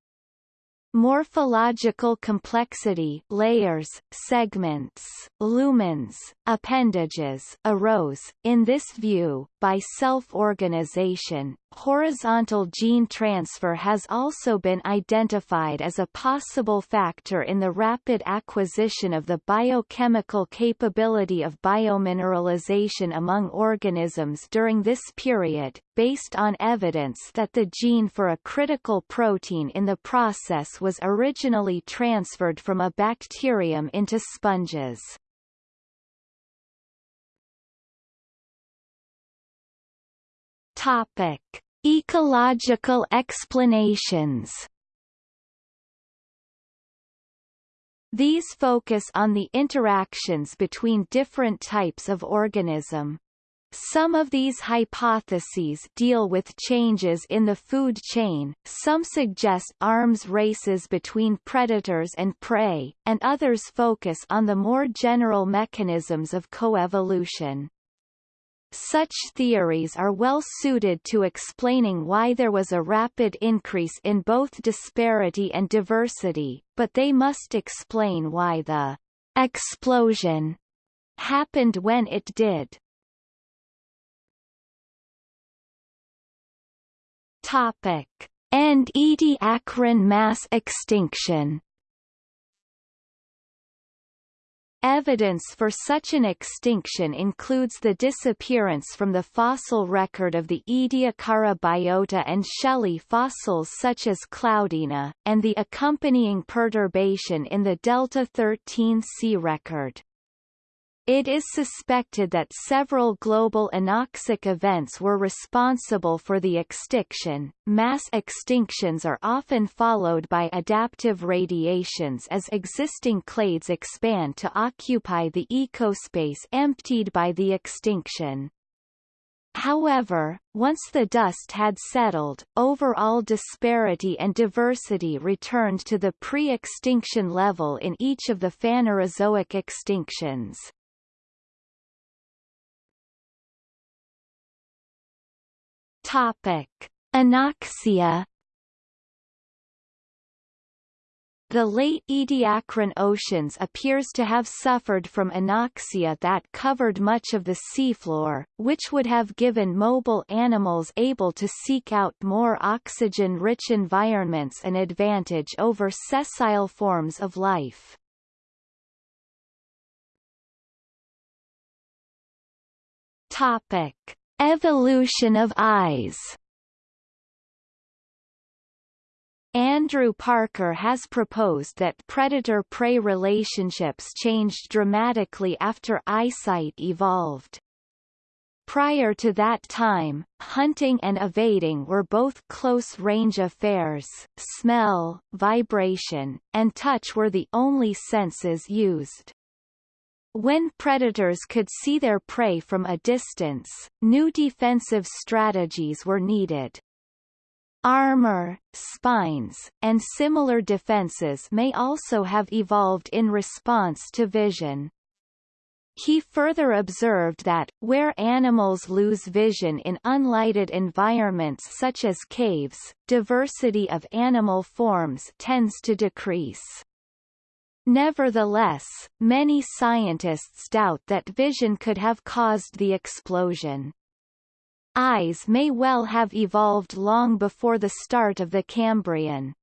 Morphological complexity layers, segments, lumens, appendages arose, in this view, by self-organization. Horizontal gene transfer has also been identified as a possible factor in the rapid acquisition of the biochemical capability of biomineralization among organisms during this period, based on evidence that the gene for a critical protein in the process was originally transferred from a bacterium into sponges. Topic: Ecological explanations. These focus on the interactions between different types of organism. Some of these hypotheses deal with changes in the food chain, some suggest arms races between predators and prey, and others focus on the more general mechanisms of coevolution. Such theories are well suited to explaining why there was a rapid increase in both disparity and diversity, but they must explain why the explosion happened when it did. Topic. And Ediacaran mass extinction Evidence for such an extinction includes the disappearance from the fossil record of the Ediacara biota and shelly fossils such as Cloudina, and the accompanying perturbation in the Delta 13C record. It is suspected that several global anoxic events were responsible for the extinction. Mass extinctions are often followed by adaptive radiations as existing clades expand to occupy the ecospace emptied by the extinction. However, once the dust had settled, overall disparity and diversity returned to the pre-extinction level in each of the Phanerozoic extinctions. Topic: Anoxia The late Ediacaran oceans appears to have suffered from anoxia that covered much of the seafloor, which would have given mobile animals able to seek out more oxygen-rich environments an advantage over sessile forms of life. Topic. Evolution of eyes Andrew Parker has proposed that predator-prey relationships changed dramatically after eyesight evolved. Prior to that time, hunting and evading were both close-range affairs, smell, vibration, and touch were the only senses used. When predators could see their prey from a distance, new defensive strategies were needed. Armor, spines, and similar defenses may also have evolved in response to vision. He further observed that, where animals lose vision in unlighted environments such as caves, diversity of animal forms tends to decrease. Nevertheless, many scientists doubt that vision could have caused the explosion. Eyes may well have evolved long before the start of the Cambrian.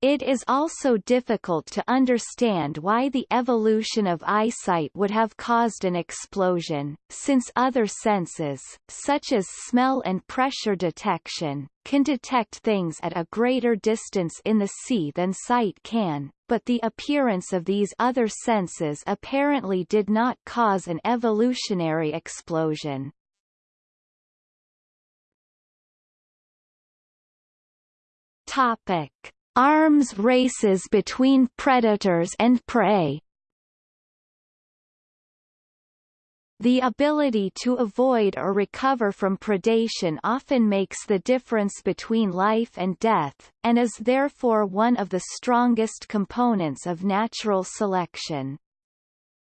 It is also difficult to understand why the evolution of eyesight would have caused an explosion, since other senses, such as smell and pressure detection, can detect things at a greater distance in the sea than sight can, but the appearance of these other senses apparently did not cause an evolutionary explosion. Topic Arms races between predators and prey The ability to avoid or recover from predation often makes the difference between life and death, and is therefore one of the strongest components of natural selection.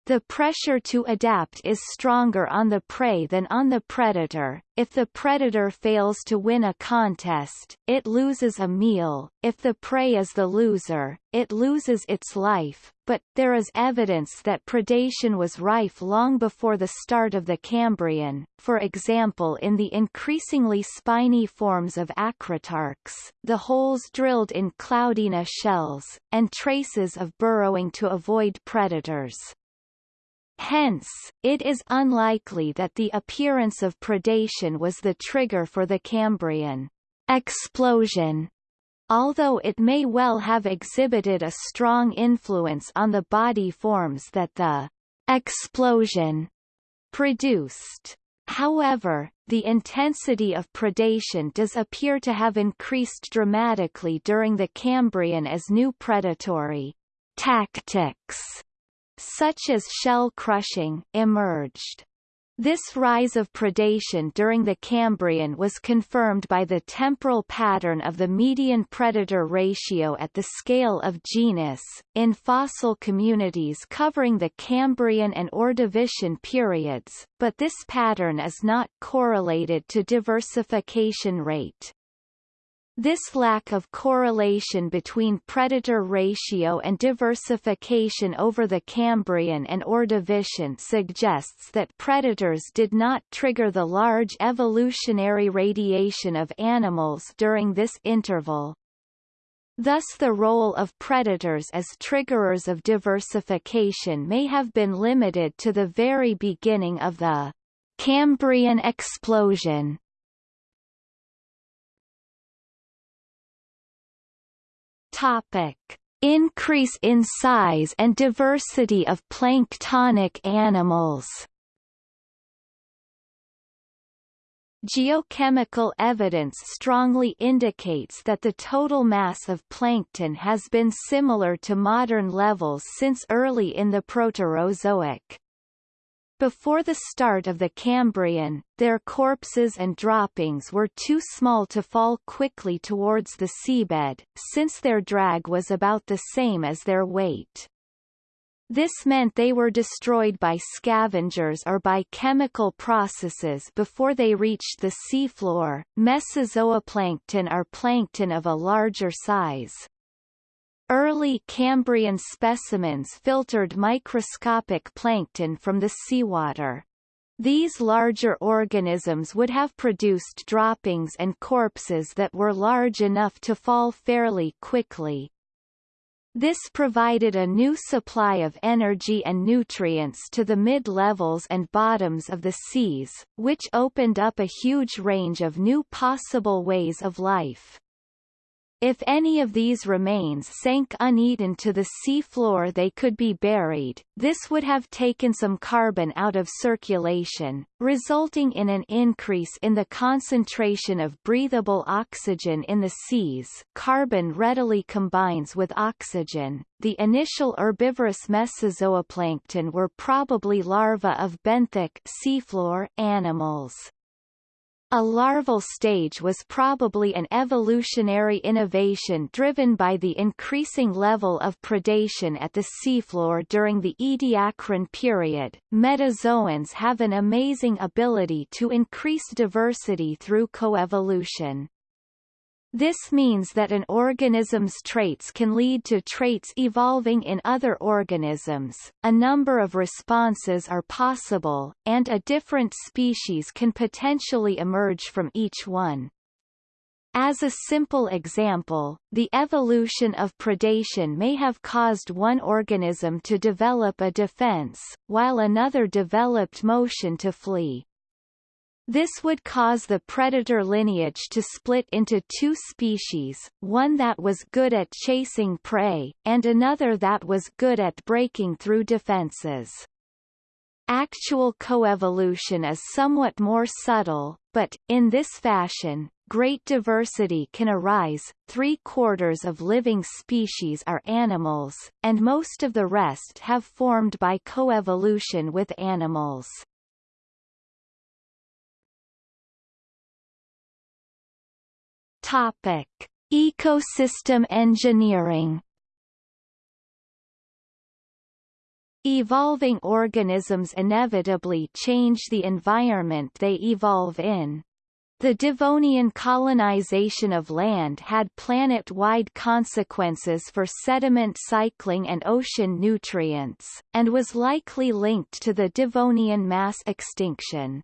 The pressure to adapt is stronger on the prey than on the predator. If the predator fails to win a contest, it loses a meal. If the prey is the loser, it loses its life. But, there is evidence that predation was rife long before the start of the Cambrian, for example in the increasingly spiny forms of acritarchs, the holes drilled in Cloudina shells, and traces of burrowing to avoid predators. Hence, it is unlikely that the appearance of predation was the trigger for the Cambrian explosion, although it may well have exhibited a strong influence on the body forms that the explosion produced. However, the intensity of predation does appear to have increased dramatically during the Cambrian as new predatory tactics such as shell crushing, emerged. This rise of predation during the Cambrian was confirmed by the temporal pattern of the median predator ratio at the scale of genus, in fossil communities covering the Cambrian and Ordovician periods, but this pattern is not correlated to diversification rate. This lack of correlation between predator ratio and diversification over the Cambrian and Ordovician suggests that predators did not trigger the large evolutionary radiation of animals during this interval. Thus the role of predators as triggerers of diversification may have been limited to the very beginning of the Cambrian explosion. Topic: Increase in size and diversity of planktonic animals. Geochemical evidence strongly indicates that the total mass of plankton has been similar to modern levels since early in the Proterozoic. Before the start of the Cambrian, their corpses and droppings were too small to fall quickly towards the seabed, since their drag was about the same as their weight. This meant they were destroyed by scavengers or by chemical processes before they reached the seafloor. Mesozooplankton are plankton of a larger size. Early Cambrian specimens filtered microscopic plankton from the seawater. These larger organisms would have produced droppings and corpses that were large enough to fall fairly quickly. This provided a new supply of energy and nutrients to the mid-levels and bottoms of the seas, which opened up a huge range of new possible ways of life. If any of these remains sank uneaten to the sea floor they could be buried, this would have taken some carbon out of circulation, resulting in an increase in the concentration of breathable oxygen in the seas carbon readily combines with oxygen. The initial herbivorous mesozooplankton were probably larvae of benthic seafloor animals. A larval stage was probably an evolutionary innovation driven by the increasing level of predation at the seafloor during the Ediacaran period. Metazoans have an amazing ability to increase diversity through coevolution. This means that an organism's traits can lead to traits evolving in other organisms, a number of responses are possible, and a different species can potentially emerge from each one. As a simple example, the evolution of predation may have caused one organism to develop a defense, while another developed motion to flee. This would cause the predator lineage to split into two species, one that was good at chasing prey, and another that was good at breaking through defenses. Actual coevolution is somewhat more subtle, but, in this fashion, great diversity can arise. Three quarters of living species are animals, and most of the rest have formed by coevolution with animals. Topic: Ecosystem engineering. Evolving organisms inevitably change the environment they evolve in. The Devonian colonization of land had planet-wide consequences for sediment cycling and ocean nutrients, and was likely linked to the Devonian mass extinction.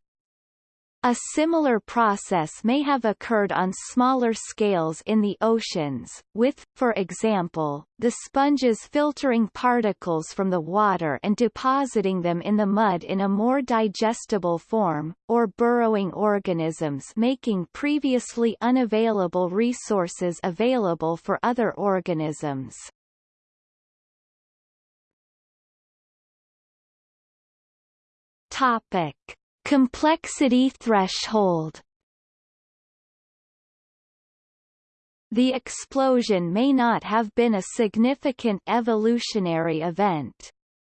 A similar process may have occurred on smaller scales in the oceans, with, for example, the sponges filtering particles from the water and depositing them in the mud in a more digestible form, or burrowing organisms making previously unavailable resources available for other organisms. Topic. Complexity threshold The explosion may not have been a significant evolutionary event.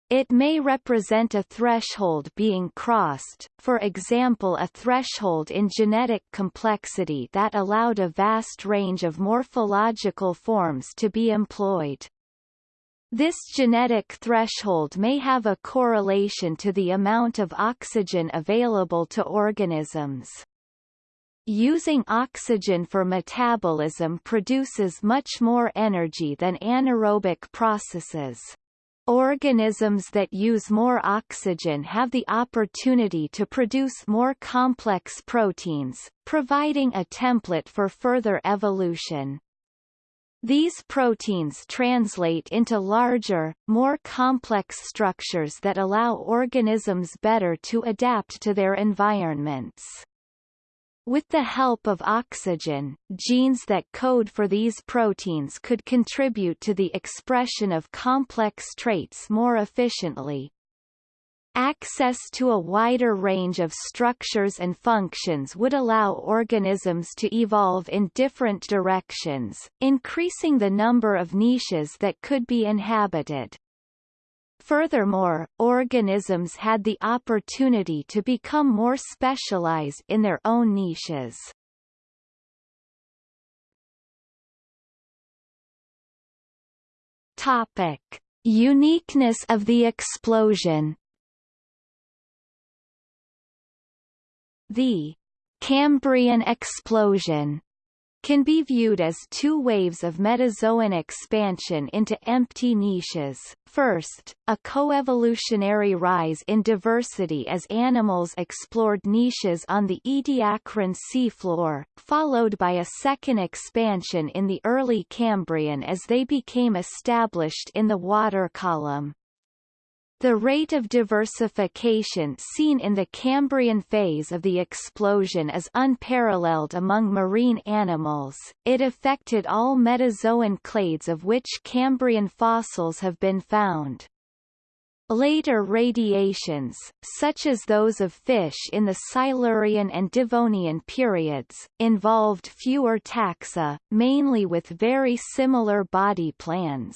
It may represent a threshold being crossed, for example a threshold in genetic complexity that allowed a vast range of morphological forms to be employed. This genetic threshold may have a correlation to the amount of oxygen available to organisms. Using oxygen for metabolism produces much more energy than anaerobic processes. Organisms that use more oxygen have the opportunity to produce more complex proteins, providing a template for further evolution. These proteins translate into larger, more complex structures that allow organisms better to adapt to their environments. With the help of oxygen, genes that code for these proteins could contribute to the expression of complex traits more efficiently, Access to a wider range of structures and functions would allow organisms to evolve in different directions, increasing the number of niches that could be inhabited. Furthermore, organisms had the opportunity to become more specialized in their own niches. Topic. Uniqueness of the explosion The Cambrian explosion can be viewed as two waves of metazoan expansion into empty niches. First, a coevolutionary rise in diversity as animals explored niches on the Ediacaran seafloor, followed by a second expansion in the early Cambrian as they became established in the water column. The rate of diversification seen in the Cambrian phase of the explosion is unparalleled among marine animals. It affected all metazoan clades of which Cambrian fossils have been found. Later radiations, such as those of fish in the Silurian and Devonian periods, involved fewer taxa, mainly with very similar body plans.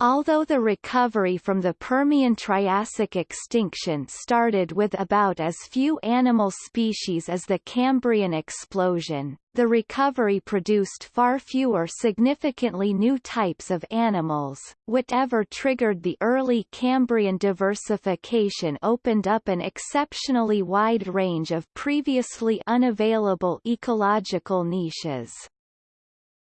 Although the recovery from the Permian-Triassic extinction started with about as few animal species as the Cambrian explosion, the recovery produced far fewer significantly new types of animals. Whatever triggered the early Cambrian diversification opened up an exceptionally wide range of previously unavailable ecological niches.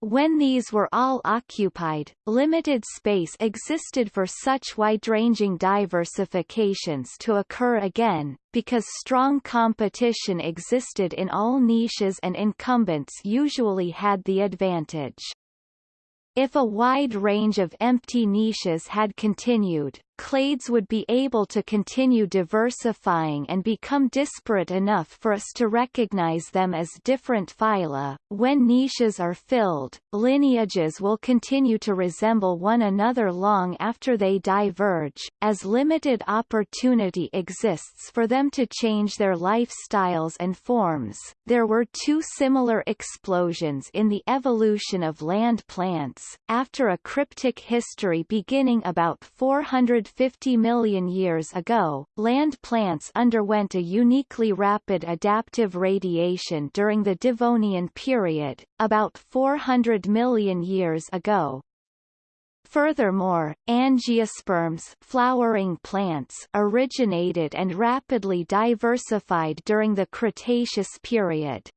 When these were all occupied, limited space existed for such wide-ranging diversifications to occur again, because strong competition existed in all niches and incumbents usually had the advantage. If a wide range of empty niches had continued, clades would be able to continue diversifying and become disparate enough for us to recognize them as different phyla. When niches are filled, lineages will continue to resemble one another long after they diverge, as limited opportunity exists for them to change their lifestyles and forms. There were two similar explosions in the evolution of land plants, after a cryptic history beginning about 400 250 million years ago, land plants underwent a uniquely rapid adaptive radiation during the Devonian period, about 400 million years ago. Furthermore, angiosperms flowering plants originated and rapidly diversified during the Cretaceous period.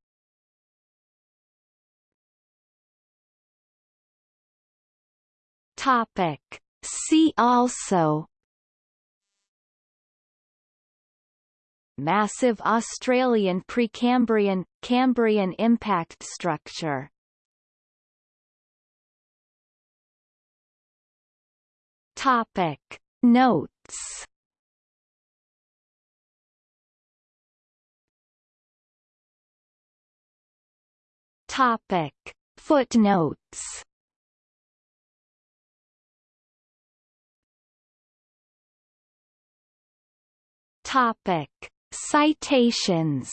Topic. See also Massive Australian Precambrian Cambrian impact structure. Topic. Notes Topic. Footnotes Topic Citations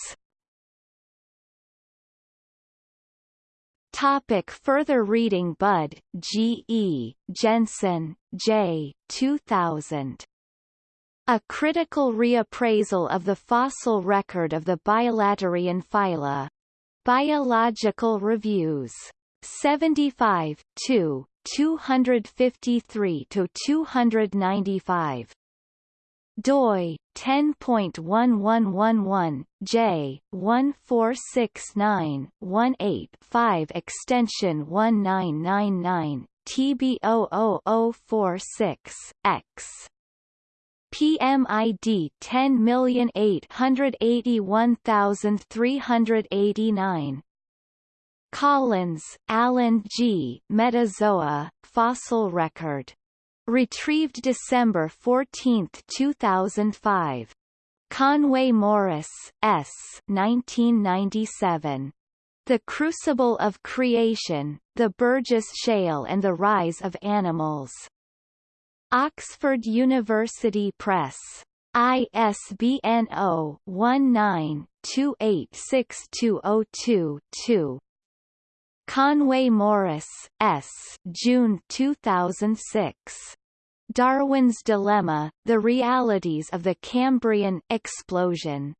Topic further reading Budd, G. E., Jensen, J. 2000. A critical reappraisal of the fossil record of the bilaterian phyla. Biological Reviews. 75, 2, 253 to 295 doi 10.1111 j 146918 extension 1999 TB00046 X. PMID 10881389 Collins, Alan G. Metazoa, Fossil Record Retrieved December 14, 2005. Conway Morris, S. 1997. The Crucible of Creation, The Burgess Shale and the Rise of Animals. Oxford University Press. ISBN 0-19-286202-2. Conway Morris, S. June 2006. Darwin's Dilemma, The Realities of the Cambrian Explosion.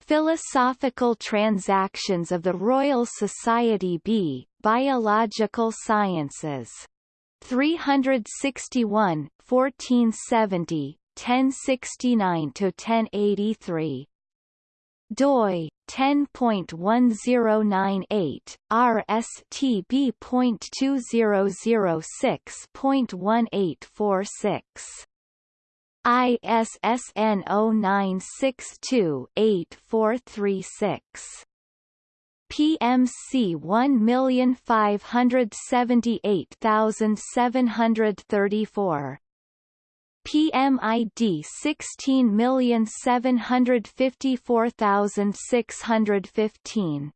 Philosophical Transactions of the Royal Society B, Biological Sciences. 361, 1470, 1069-1083 doi 10.1098 rstb.2006.1846 ISSN 0962-8436 PMC 1578734 PMID 16754615.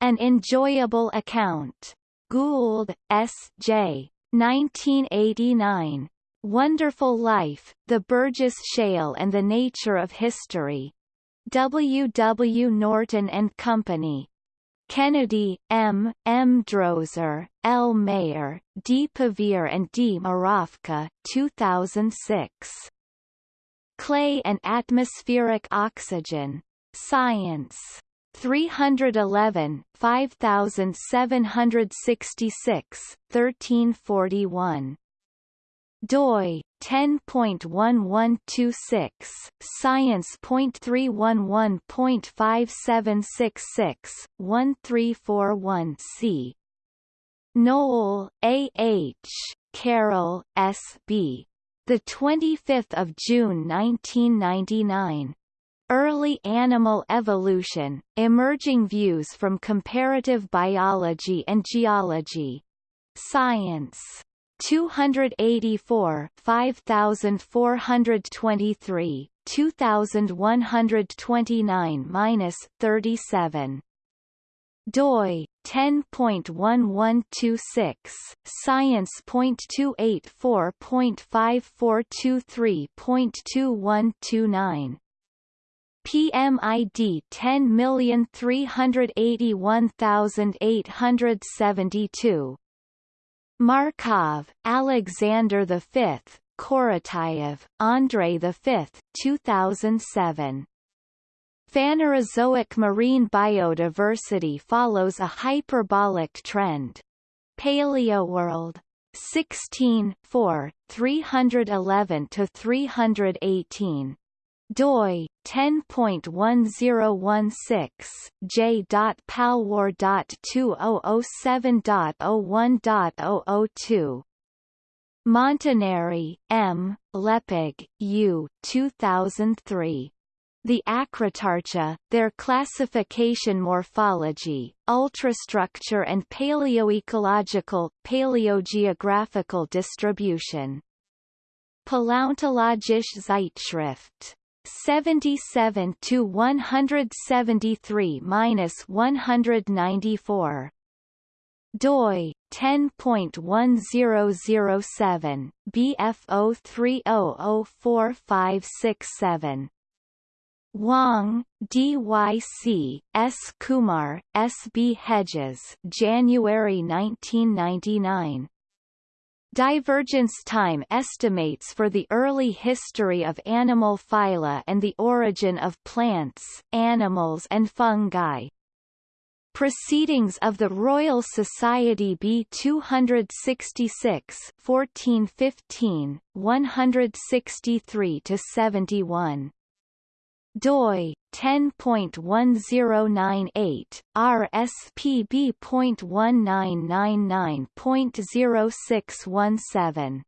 An enjoyable account. Gould, S. J. 1989. Wonderful Life, The Burgess Shale and the Nature of History. W. W. Norton and Company. Kennedy, M., M. Droser, L. Mayer, D. Pevear and D. Mrofka 2006. Clay and Atmospheric Oxygen. Science. 311, 5766, 1341 doi 10.1126 science.311.5766 1341 c. Knoll A. H. Carroll S. B. The 25th of June 1999 Early Animal Evolution, Emerging Views from Comparative Biology and Geology. Science 284 5423 2129-37 doi 10.1126 science.284.5423.2129 PMID 10381872 Markov, Alexander V, Korotayev, Andrei V. 2007. Phanerozoic marine biodiversity follows a hyperbolic trend. Palaeoworld. 16 4, 311 to 318 doi 10.1016 j.palwar.2007.01.002 Montenari, M. Leppig, U. 2003. The Acritarcha, their classification morphology, ultrastructure and paleoecological, paleogeographical distribution. Paläontologische Zeitschrift. 77 to 173 minus 194 doi 10.1007 BFO 3004567 Wang, D.Y.C., S. Kumar, S. B. Hedges January 1999. Divergence time estimates for the early history of animal phyla and the origin of plants, animals and fungi. Proceedings of the Royal Society B 266 1415, 163 to 71 doi 10.1098 RSPB.1999.0617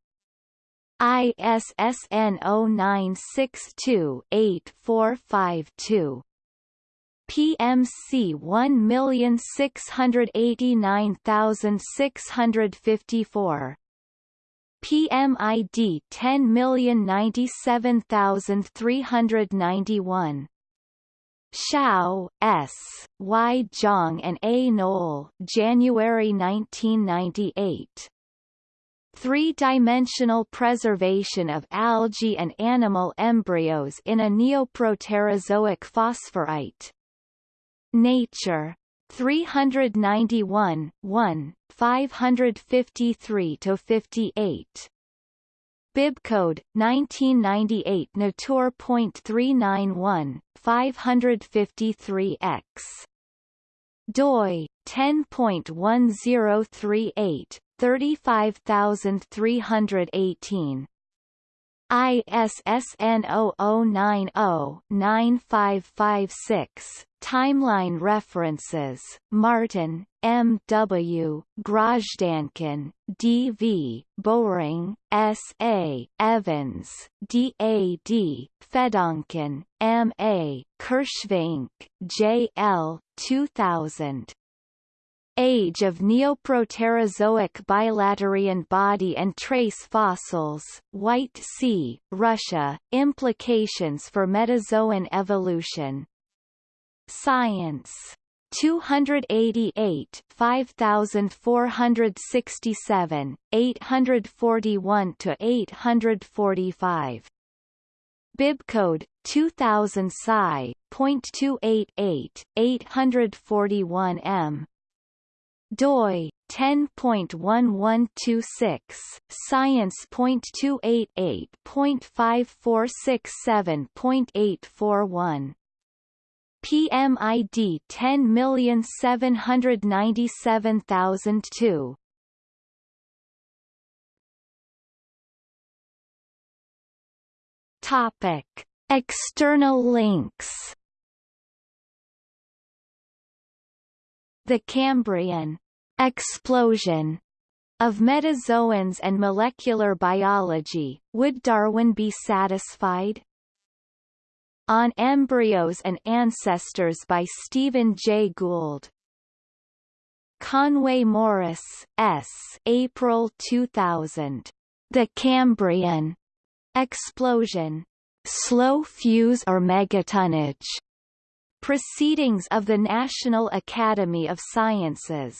ISSN 0962-8452 PMC 1689654 PMID 10097391 Xiao, S., Y. Zhang and A. Knoll January 1998. Three-dimensional preservation of algae and animal embryos in a neoproterozoic phosphorite. Nature. 391, 1, 553 to 58. Bibcode 1998 Natur.391 553x doi 10.1038 35318 ISSN 0090-9556 Timeline references Martin, M. W., Grazhdankin, D. V., Bowring, S. A., Evans, D. A. D., Fedonkin, M. A., Kirschvink, J. L. 2000. Age of Neoproterozoic bilaterian body and trace fossils, White Sea, Russia, Implications for Metazoan evolution. Science. 288 5467 841 to 845 Bibcode 2000 Sci.288 841 M. doi 10.1126 science.288.5467.841 PMID 10797002 Topic. External links. The Cambrian explosion of metazoans and molecular biology, would Darwin be satisfied? On Embryos and Ancestors by Stephen Jay Gould. Conway Morris, S. April 2000. The Cambrian explosion. Slow fuse or megatonnage. Proceedings of the National Academy of Sciences.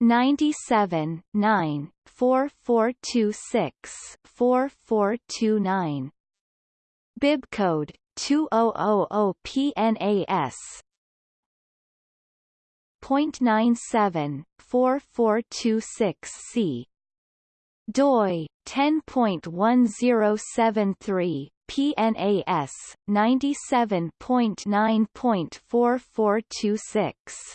97 9 4426 4429 Bibcode 2000 PNAS 0.97 4426 C. doi 10.1073 PNAS 97.9.4426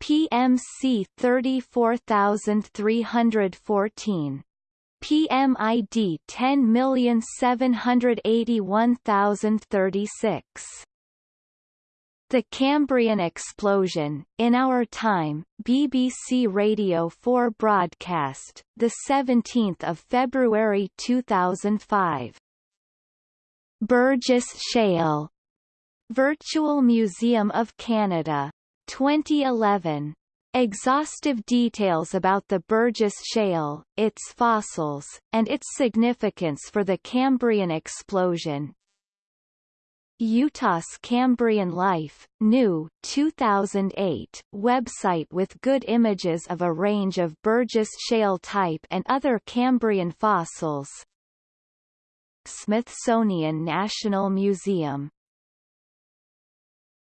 PMC 34314 PMID 10781036 the Cambrian explosion, in our time, BBC Radio 4 broadcast, the 17th of February 2005. Burgess Shale. Virtual Museum of Canada. 2011. Exhaustive details about the Burgess Shale, its fossils, and its significance for the Cambrian explosion, Utah's Cambrian Life, new 2008 website with good images of a range of Burgess Shale type and other Cambrian fossils. Smithsonian National Museum